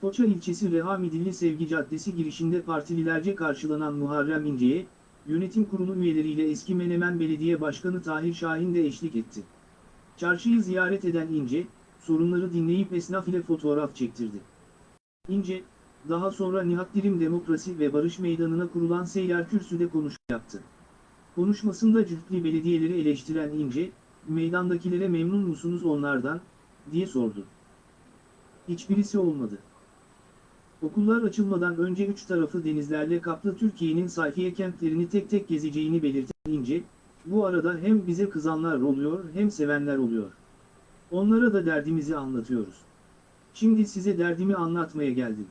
S2: Foça ilçesi Reha Midilli Sevgi Caddesi girişinde partililerce karşılanan Muharrem İnce'ye, yönetim kurulu üyeleriyle eski Menemen Belediye Başkanı Tahir Şahin de eşlik etti. Çarşıyı ziyaret eden İnce, sorunları dinleyip esnaf ile fotoğraf çektirdi. İnce, daha sonra Nihat Dirim Demokrasi ve Barış Meydanı'na kurulan seyyar kürsüde konuşma yaptı. Konuşmasında cütlü belediyeleri eleştiren İnce, meydandakilere memnun musunuz onlardan, diye sordu. Hiçbirisi olmadı. Okullar açılmadan önce üç tarafı denizlerle kaplı Türkiye'nin sayfiye kentlerini tek tek gezeceğini belirten bu arada hem bize kızanlar oluyor hem sevenler oluyor. Onlara da derdimizi anlatıyoruz. Şimdi size derdimi anlatmaya geldim.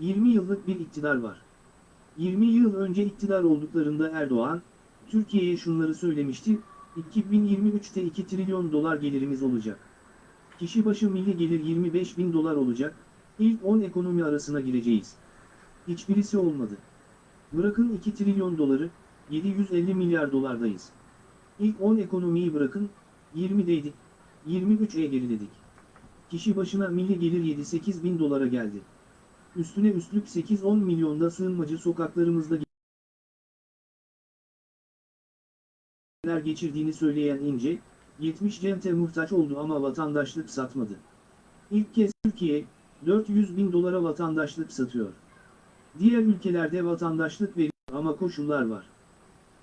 S2: 20 yıllık bir iktidar var. 20 yıl önce iktidar olduklarında Erdoğan, Türkiye'ye şunları söylemişti, 2023'te 2 trilyon dolar gelirimiz olacak. Kişi başı milli gelir 25 bin dolar olacak, ilk 10 ekonomi arasına gireceğiz. Hiçbirisi olmadı. Bırakın 2 trilyon doları, 750 milyar dolardayız. İlk 10 ekonomiyi bırakın, 20'deydik, 23'e geriledik. Kişi başına milli gelir 7-8 bin dolara geldi. Üstüne üstlük 8-10 milyonda sığınmacı sokaklarımızda geçirdiğini söyleyen İnce, 70 cente muhtaç oldu ama vatandaşlık satmadı. İlk kez Türkiye, 400 bin dolara vatandaşlık satıyor. Diğer ülkelerde vatandaşlık veriyor ama koşullar var.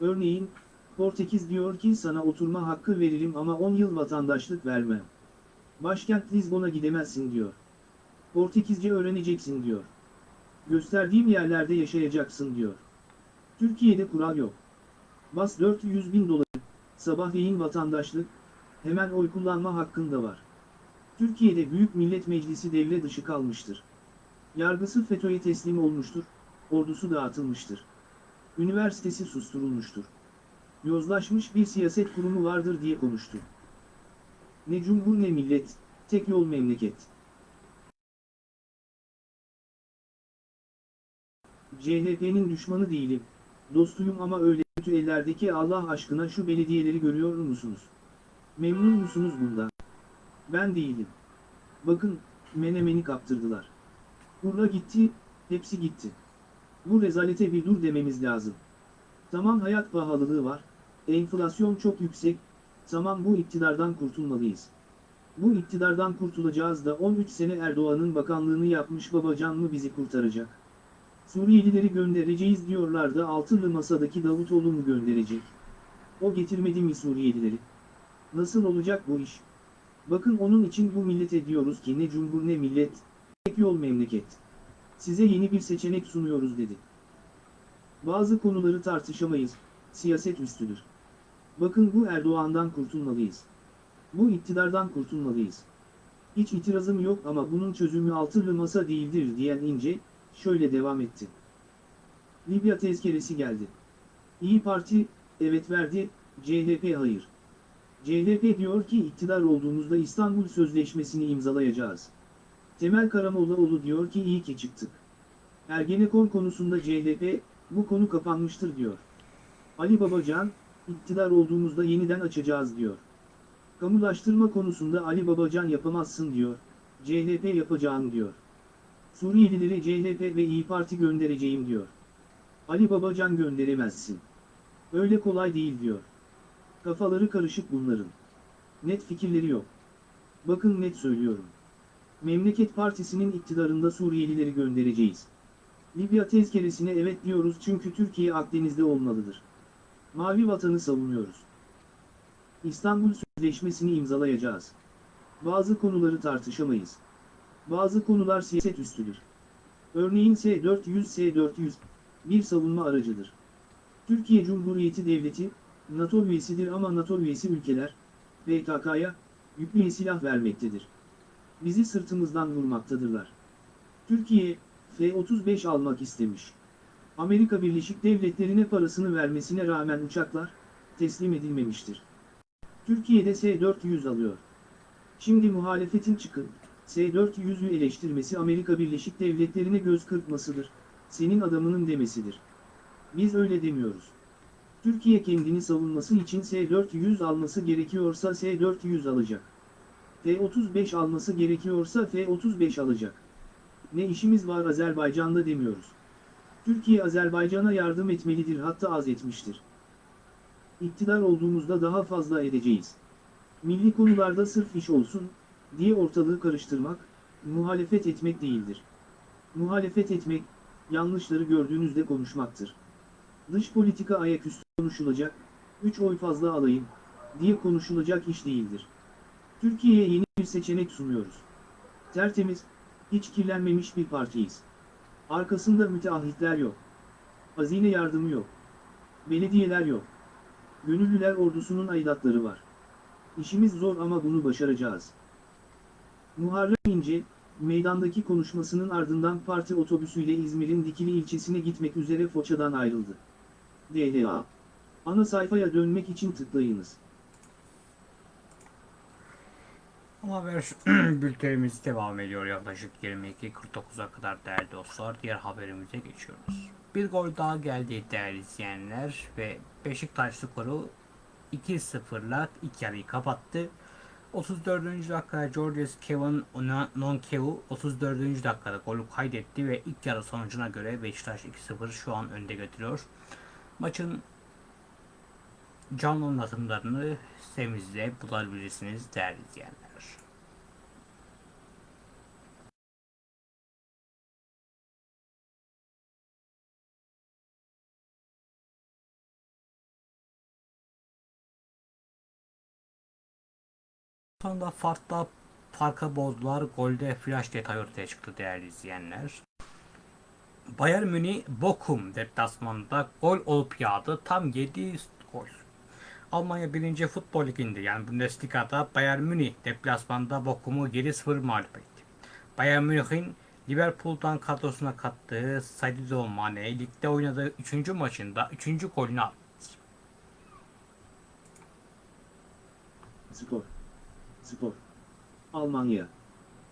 S2: Örneğin, Portekiz diyor ki sana oturma hakkı veririm ama 10 yıl vatandaşlık vermem. Başkent Lizbon'a gidemezsin diyor. Portekizce öğreneceksin diyor. Gösterdiğim yerlerde yaşayacaksın diyor. Türkiye'de kural yok. Bas 400 bin doları, sabahleyin vatandaşlık, hemen oy kullanma hakkında var. Türkiye'de Büyük Millet Meclisi devre dışı kalmıştır. Yargısı FETÖ'ye teslim olmuştur, ordusu dağıtılmıştır. Üniversitesi susturulmuştur. Yozlaşmış bir siyaset kurumu vardır diye konuştu. Ne cumhur ne millet, tek yol memleket. CHP'nin düşmanı değilim, dostuyum ama öyle kötü ellerdeki Allah aşkına şu belediyeleri görüyor musunuz? Memnun musunuz bundan? Ben değilim. Bakın, menemeni kaptırdılar. Urla gitti, hepsi gitti. Bu rezalete bir dur dememiz lazım. Tamam hayat pahalılığı var, enflasyon çok yüksek, tamam bu iktidardan kurtulmalıyız. Bu iktidardan kurtulacağız da 13 sene Erdoğan'ın bakanlığını yapmış babacan mı bizi kurtaracak? Suriyelileri göndereceğiz diyorlardı altılı masadaki Davutoğlu mu gönderecek? O getirmedi mi Suriyelileri? Nasıl olacak bu iş? Bakın onun için bu millete diyoruz ki ne cumhur ne millet, tek yol memleket. Size yeni bir seçenek sunuyoruz dedi. Bazı konuları tartışamayız, siyaset üstüdür. Bakın bu Erdoğan'dan kurtulmalıyız. Bu iktidardan kurtulmalıyız. Hiç itirazım yok ama bunun çözümü altılı masa değildir diyen İnce, şöyle devam etti. Libya tezkeresi geldi. İyi Parti, evet verdi, CHP hayır. CHP diyor ki iktidar olduğumuzda İstanbul Sözleşmesi'ni imzalayacağız. Temel Karamollaoğlu diyor ki iyi ki çıktık. Ergenekon konusunda CHP, bu konu kapanmıştır diyor. Ali Babacan, iktidar olduğumuzda yeniden açacağız diyor. Kamulaştırma konusunda Ali Babacan yapamazsın diyor, CHP yapacağım diyor. Suriyelileri CHP ve İyi Parti göndereceğim diyor. Ali Babacan gönderemezsin. Öyle kolay değil diyor. Kafaları karışık bunların. Net fikirleri yok. Bakın net söylüyorum. Memleket Partisi'nin iktidarında Suriyelileri göndereceğiz. Libya tezkeresine evet diyoruz çünkü Türkiye Akdeniz'de olmalıdır. Mavi vatanı savunuyoruz. İstanbul Sözleşmesi'ni imzalayacağız. Bazı konuları tartışamayız. Bazı konular siyaset üstüdür. Örneğin S-400 S-400 bir savunma aracıdır. Türkiye Cumhuriyeti Devleti, NATO üyesidir ama NATO üyesi ülkeler, PKK'ya, yüklü silah vermektedir. Bizi sırtımızdan vurmaktadırlar. Türkiye, F-35 almak istemiş. Amerika Birleşik Devletleri'ne parasını vermesine rağmen uçaklar, teslim edilmemiştir. Türkiye'de S-400 alıyor. Şimdi muhalefetin çıkıp, S-400'ü eleştirmesi Amerika Birleşik Devletleri'ne göz kırpmasıdır, senin adamının demesidir. Biz öyle demiyoruz. Türkiye kendini savunması için S-400 alması gerekiyorsa S-400 alacak. F-35 alması gerekiyorsa F-35 alacak. ne işimiz var Azerbaycan'da demiyoruz. Türkiye Azerbaycan'a yardım etmelidir hatta az etmiştir. İktidar olduğumuzda daha fazla edeceğiz. Milli konularda sırf iş olsun, diye ortalığı karıştırmak, muhalefet etmek değildir. Muhalefet etmek, yanlışları gördüğünüzde konuşmaktır. Dış politika ayaküstü konuşulacak, 3 oy fazla alayım, diye konuşulacak iş değildir. Türkiye'ye yeni bir seçenek sunuyoruz. Tertemiz, hiç kirlenmemiş bir partiyiz. Arkasında müteahhitler yok. Hazine yardımı yok. Belediyeler yok. Gönüllüler ordusunun aidatları var. İşimiz zor ama bunu başaracağız. Muharrem İnce, meydandaki konuşmasının ardından parti otobüsüyle İzmir'in Dikili ilçesine gitmek üzere Foça'dan ayrıldı. DLA. Ana sayfaya dönmek için tıklayınız.
S1: Haber bültenimiz devam ediyor yaklaşık 22.49'a kadar değerli dostlar. Diğer haberimize geçiyoruz. Bir gol daha geldi değerli izleyenler ve Beşiktaş skoru 2-0'la ilk yarıyı kapattı. 34. dakikada Georges Kevin Nonkevu 34. dakikada golü kaydetti ve ilk yarı sonucuna göre Beşiktaş 2-0 şu an önde götürüyor. Maçın canlı anlatımlarını sitemizde bulabilirsiniz değerli izleyenler. Sonunda farkla farka bozdular. Golde flash detay ortaya çıktı değerli izleyenler. Bayern Münih Bochum deplasmanında gol olup yağdı. Tam 7 gol. Almanya 1. Futbol Ligi'nde yani Bundesliga'da Bayern Münih deplasmanda Bochum'u 7-0 mağlup etti. Bayern Münih'in Liverpool'dan kadrosuna kattığı Sadio Mane ligde oynadığı 3. maçında 3. golünü attı.
S2: Spor. Spor. Almanya.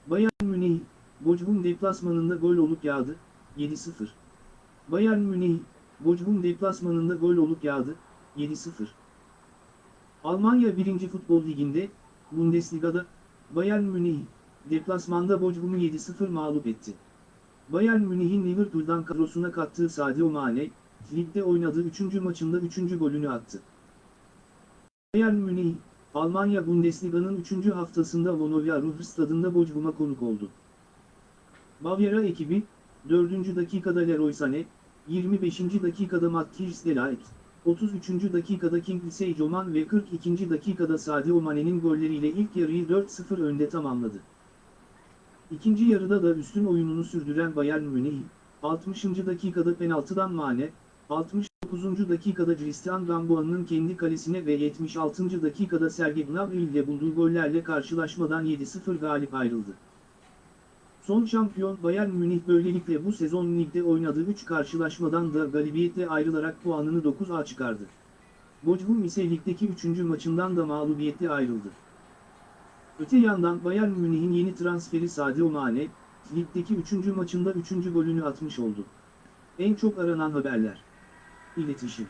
S2: Bayern Münih, Bochum deplasmanında gol olup yağdı, 7-0. Bayern Münih, Bochum deplasmanında gol olup yağdı, 7-0. Almanya 1. Futbol Ligi'nde, Bundesliga'da, Bayern Münih, deplasmanda Bochum'u 7-0 mağlup etti. Bayern Münih'in Liverpool'dan kadrosuna kattığı Sadio Mane, ligde oynadığı 3. maçında 3. golünü attı. Bayern Münih, Almanya Bundesliga'nın 3. haftasında Vonovia Ruhr stadında Bochum'a konuk oldu. Bavyera ekibi, 4. dakikada Leroy Sané, 25. dakikada Matthias de Ligt, 33. dakikada Kingsley Coman ve 42. dakikada Sadio Mane'nin golleriyle ilk yarıyı 4-0 önde tamamladı. İkinci yarıda da üstün oyununu sürdüren Bayern Münih, 60. dakikada penaltıdan Mane, 69. dakikada Christian Gamboa'nın kendi kalesine ve 76. dakikada Sergej Gnabry ile bulduğu gollerle karşılaşmadan 7-0 galip ayrıldı. Son şampiyon Bayern Münih böylelikle bu sezon ligde oynadığı 3 karşılaşmadan da galibiyetle ayrılarak puanını 9'a çıkardı. Bochum ise ligdeki 3. maçından da mağlubiyetle ayrıldı. Öte yandan Bayern Münih'in yeni transferi Sadio Mane, ligdeki 3. maçında 3. golünü atmış oldu. En çok aranan haberler. İletişim.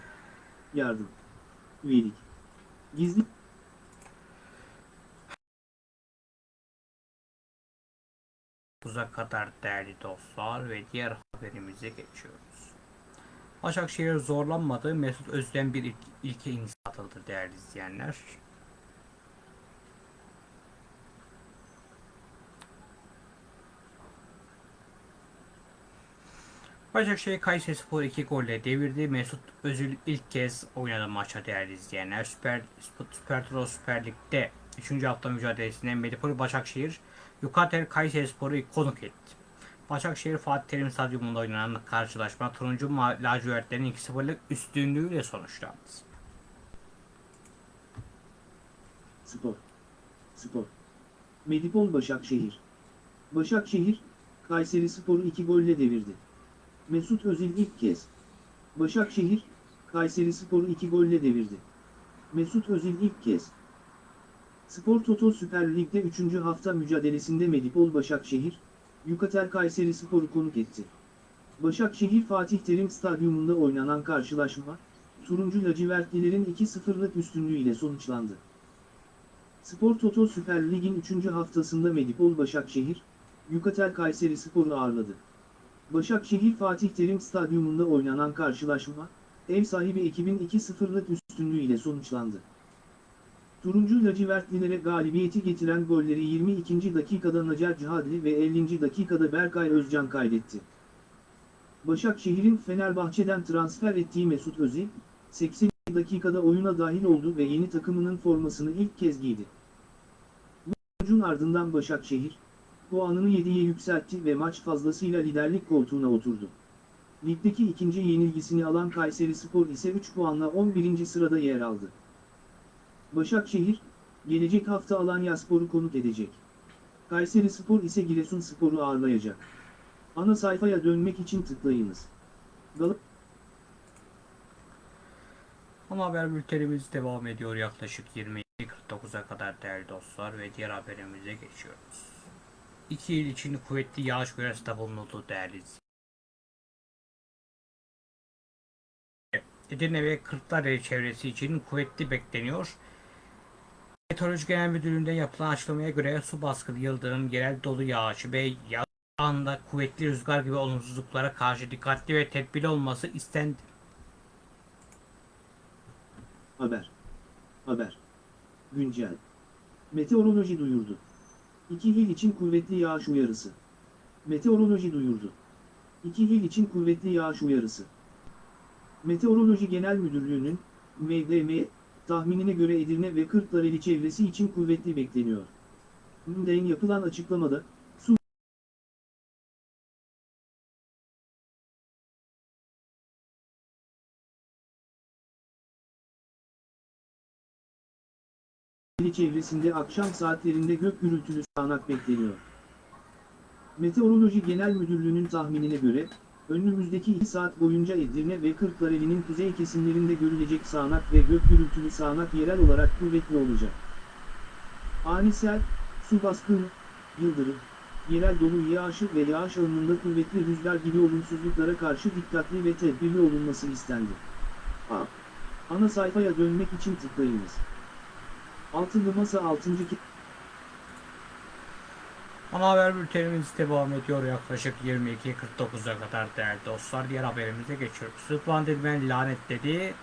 S2: Yardım. Üyelik. Gizli
S1: Buza kadar değerli dostlar ve diğer haberimize geçiyoruz. Başakşehir zorlanmadı. Mesut Özden bir ilk, ilke imza atıldı değerli izleyenler. Başakşehir Kayserispor 2 golle devirdi. Mesut Özil ilk kez oynadı maça değerli izleyenler. Süper, Süper Turo Süper Lig'de 3. hafta mücadelesinde Medipol Başakşehir Yukatel Kayserispor'u konuk etti. Başakşehir Fatih Terim Stadyumunda oynanan karşılaşma turuncu lacivertlerin 2-0'lık üstünlüğüyle sonuçlandı.
S2: Spor. Spor. Medipol Başakşehir. Başakşehir, Kayseri Spor'u 2 golle devirdi. Mesut Özil ilk kez. Başakşehir, Kayseri Spor'u 2 golle devirdi. Mesut Özil ilk kez. Spor Toto Süper Lig'de 3. hafta mücadelesinde Medipol Başakşehir, Yukatel Kayseri Spor'u konuk etti. Başakşehir Fatih Terim Stadyumunda oynanan karşılaşma, turuncu lacivertlilerin 2-0'lık üstünlüğüyle sonuçlandı. Spor Toto Süper Lig'in 3. haftasında Medipol Başakşehir, Yukatel Kayseri Spor'u ağırladı. Başakşehir Fatih Terim Stadyumunda oynanan karşılaşma, ev sahibi ekibin 2-0'lık üstünlüğüyle sonuçlandı. Turuncu lacivertlilere galibiyeti getiren golleri 22. dakikada Nacer Cihadli ve 50. dakikada Berkay Özcan kaydetti. Başakşehir'in Fenerbahçe'den transfer ettiği Mesut Özil, 80 dakikada oyuna dahil oldu ve yeni takımının formasını ilk kez giydi. Bu sonucun ardından Başakşehir, puanını 7'ye yükseltti ve maç fazlasıyla liderlik koltuğuna oturdu. Ligdeki ikinci yenilgisini alan Kayseri Spor ise 3 puanla 11. sırada yer aldı. Başakşehir, gelecek hafta Alanyaspor'u konuk edecek. Kayseri Spor ise Giresunspor'u ağırlayacak. Ana sayfaya dönmek için tıklayınız. Gal
S1: Ama haber bültenimiz devam ediyor yaklaşık 22.49'a kadar değerli dostlar ve diğer haberimize geçiyoruz. İki il için kuvvetli yağış uyarısı bulunuldu değerli izleyiciler. Edirne ve Kırklareli çevresi için kuvvetli bekleniyor. Meteoroloji Genel Müdürlüğü'nde yapılan açıklamaya göre su baskını, yıldırım, yerel dolu yağışı ve yağında kuvvetli rüzgar gibi olumsuzluklara karşı dikkatli ve tedbirli olması istendi.
S2: Haber. Haber. Güncel. Meteoroloji duyurdu. İki il için kuvvetli yağış uyarısı. Meteoroloji duyurdu. İki il için kuvvetli yağış uyarısı. Meteoroloji Genel Müdürlüğü'nün, MDM, tahminine göre Edirne ve Kırklareli çevresi için kuvvetli bekleniyor. MDM yapılan açıklamada, su çevresinde akşam saatlerinde gök gürültülü sağanak bekleniyor. Meteoroloji Genel Müdürlüğü'nün tahminine göre, önümüzdeki 2 saat boyunca Edirne ve Kırklareli'nin kuzey kesimlerinde görülecek sağanak ve gök gürültülü sağanak yerel olarak kuvvetli olacak. Ani sel, su baskını, yıldırım, yerel dolu yağışı ve yağış alanında kuvvetli rüzgar gibi olumsuzluklara karşı dikkatli ve tedbirli olunması istendi. A. Ana sayfaya dönmek için tıklayınız. Altıncı Masa 6.
S1: Ana haber bültenimiz devam ediyor yaklaşık 22.49'a kadar değerli dostlar. Diğer haberimize geçiyoruz. Rıdvan Dilmen lanetledi.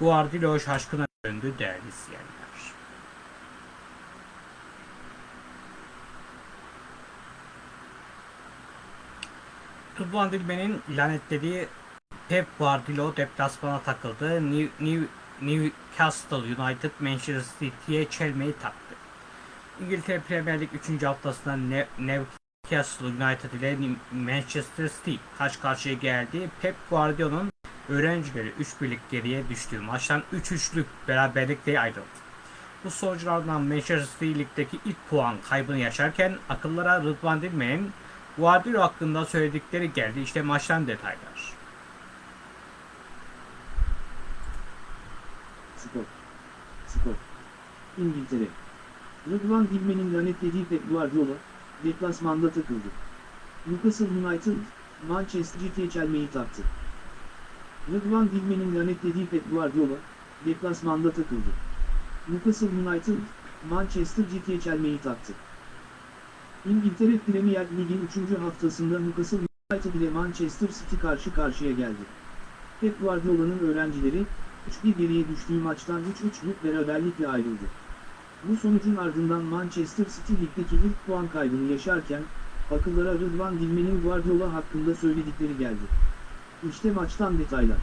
S1: Guardiola şaşkına döndü değerli izleyenler. Rıdvan Dilmen'in lanetlediği Pep Guardiola deplasmana takıldı. New, New, Newcastle United Manchester City'ye çelmeyi taktı. İngiltere Premier Lig 3. haftasında Ne- Newcastle United ile Manchester City karşı karşıya geldi. Pep Guardiola'nın öğrencileri 3 birlik geriye düştüğü maçtan 3-3'lük beraberlikle ayrıldı. Bu sonuçlardan Manchester City ligdeki ilk puan kaybını yaşarken akıllara Rıdvan Dilmen'in Guardiola hakkında söyledikleri geldi. İşte maçtan detaylar.
S2: Spor. Spor. İngiltere. Rıdvan Dilmen'in lanetlediği Pep Guardiola, deplasmanda takıldı. Newcastle United, Manchester City'ye çelmeyi taktı. Rıdvan Dilmen'in lanetlediği Pep Guardiola, deplasmanda takıldı. Newcastle United, Manchester City'ye çelmeyi taktı. İngiltere Premier Lig'in 3. haftasında Newcastle United ile Manchester City karşı karşıya geldi. Pep Guardiola'nın öğrencileri, 3-1 geriye düştüğü maçtan 3-3'lük beraberlikle ayrıldı. Bu sonucun ardından Manchester City ligdeki ilk puan kaybını yaşarken, akıllara Rıdvan Dilmen'in Guardiola hakkında söyledikleri geldi. İşte maçtan detaylar.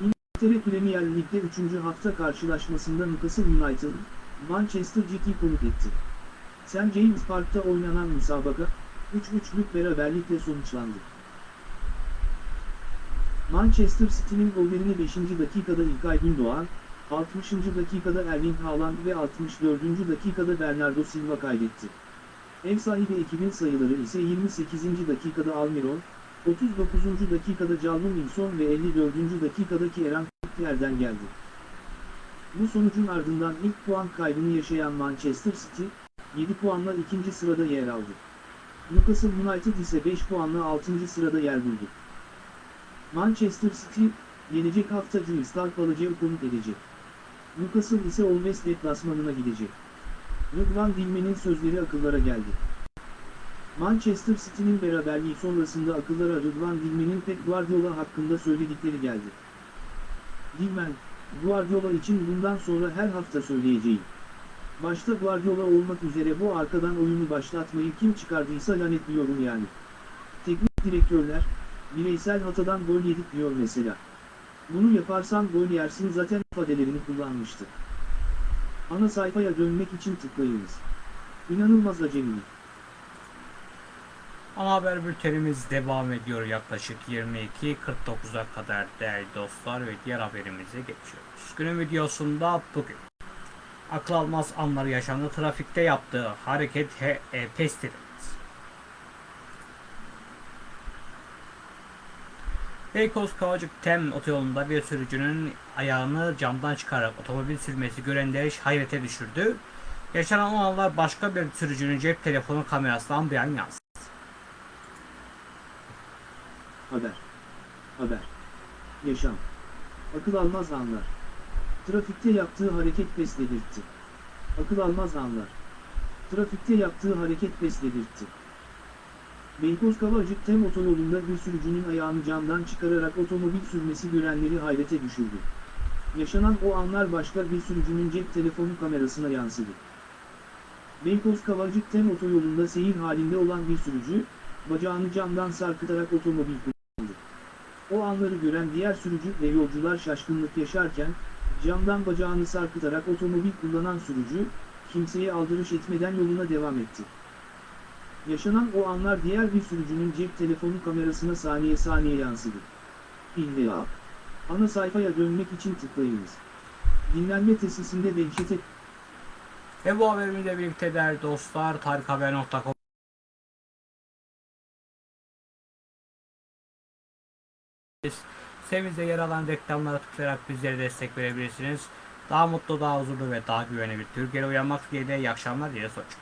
S2: İngiltere Premier Lig'de 3. hafta karşılaşmasında Newcastle United, Manchester City konuk etti. St. James Park'ta oynanan müsabaka, 3-3'lük beraberlikle sonuçlandı. Manchester City'nin gollerini 5. dakikada İlkay Gündoğan, 60. dakikada Erling Haaland ve 64. dakikada Bernardo Silva kaydetti. Ev sahibi ekibin sayıları ise 28. dakikada Almiron, 39. dakikada Calvin Wilson ve 54. dakikadaki Eren Kutler'den geldi. Bu sonucun ardından ilk puan kaybını yaşayan Manchester City, 7 puanla ikinci sırada yer aldı. Newcastle United ise 5 puanla 6. sırada yer buldu. Manchester City, gelecek hafta Crystal Palace'ı konuk edecek. Newcastle ise Olves deplasmanına gidecek. Rıdvan Dilmen'in sözleri akıllara geldi. Manchester City'nin beraberliği sonrasında akıllara Rıdvan Dilmen'in Pep Guardiola hakkında söyledikleri geldi. Dilmen, Guardiola için bundan sonra her hafta söyleyeceğim. Başta Guardiola olmak üzere bu arkadan oyunu başlatmayı kim çıkardıysa lanetliyorum yani. Teknik direktörler, bireysel hatadan gol yedik diyor mesela. Bunu yaparsan gol yersin zaten ifadelerini kullanmıştı. Ana sayfaya dönmek için tıklayınız. İnanılmaz acemi.
S1: Ana haber bültenimiz devam ediyor yaklaşık 22.49'a kadar değerli dostlar ve diğer haberimize geçiyoruz. Günün videosunda bugün akıl almaz anlar yaşandı. Trafikte yaptığı hareket he, e, pes Beykoz Kavacık Tem otoyolunda bir sürücünün ayağını camdan çıkararak otomobil sürmesi görenleri hayrete düşürdü. Yaşanan o anlar başka bir sürücünün cep telefonu kamerasından bir an yansıdı.
S2: Haber. Haber. Yaşam. Akıl almaz anlar. Trafikte yaptığı hareket pes dedirtti. Akıl almaz anlar. Trafikte yaptığı hareket pes dedirtti. Beykoz Kavacık Tem otoyolunda bir sürücünün ayağını camdan çıkararak otomobil sürmesi görenleri hayrete düşürdü. Yaşanan o anlar başka bir sürücünün cep telefonu kamerasına yansıdı. Beykoz Kavacık Tem otoyolunda seyir halinde olan bir sürücü, bacağını camdan sarkıtarak otomobil kullandı. O anları gören diğer sürücü ve yolcular şaşkınlık yaşarken, camdan bacağını sarkıtarak otomobil kullanan sürücü, kimseye aldırış etmeden yoluna devam etti. Yaşanan o anlar diğer bir sürücünün cep telefonu kamerasına saniye saniye yansıdı. İlla. Ana sayfaya dönmek için tıklayınız. Dinlenme tesisinde dehşete
S1: Ve bu haberimizle birlikte değerli dostlar tarikhaber.com Sitemizde yer alan reklamlara tıklayarak bizlere destek verebilirsiniz. Daha mutlu, daha huzurlu ve daha güvenli bir Türkiye'de uyanmak dileğiyle iyi akşamlar diye hoşçakalın.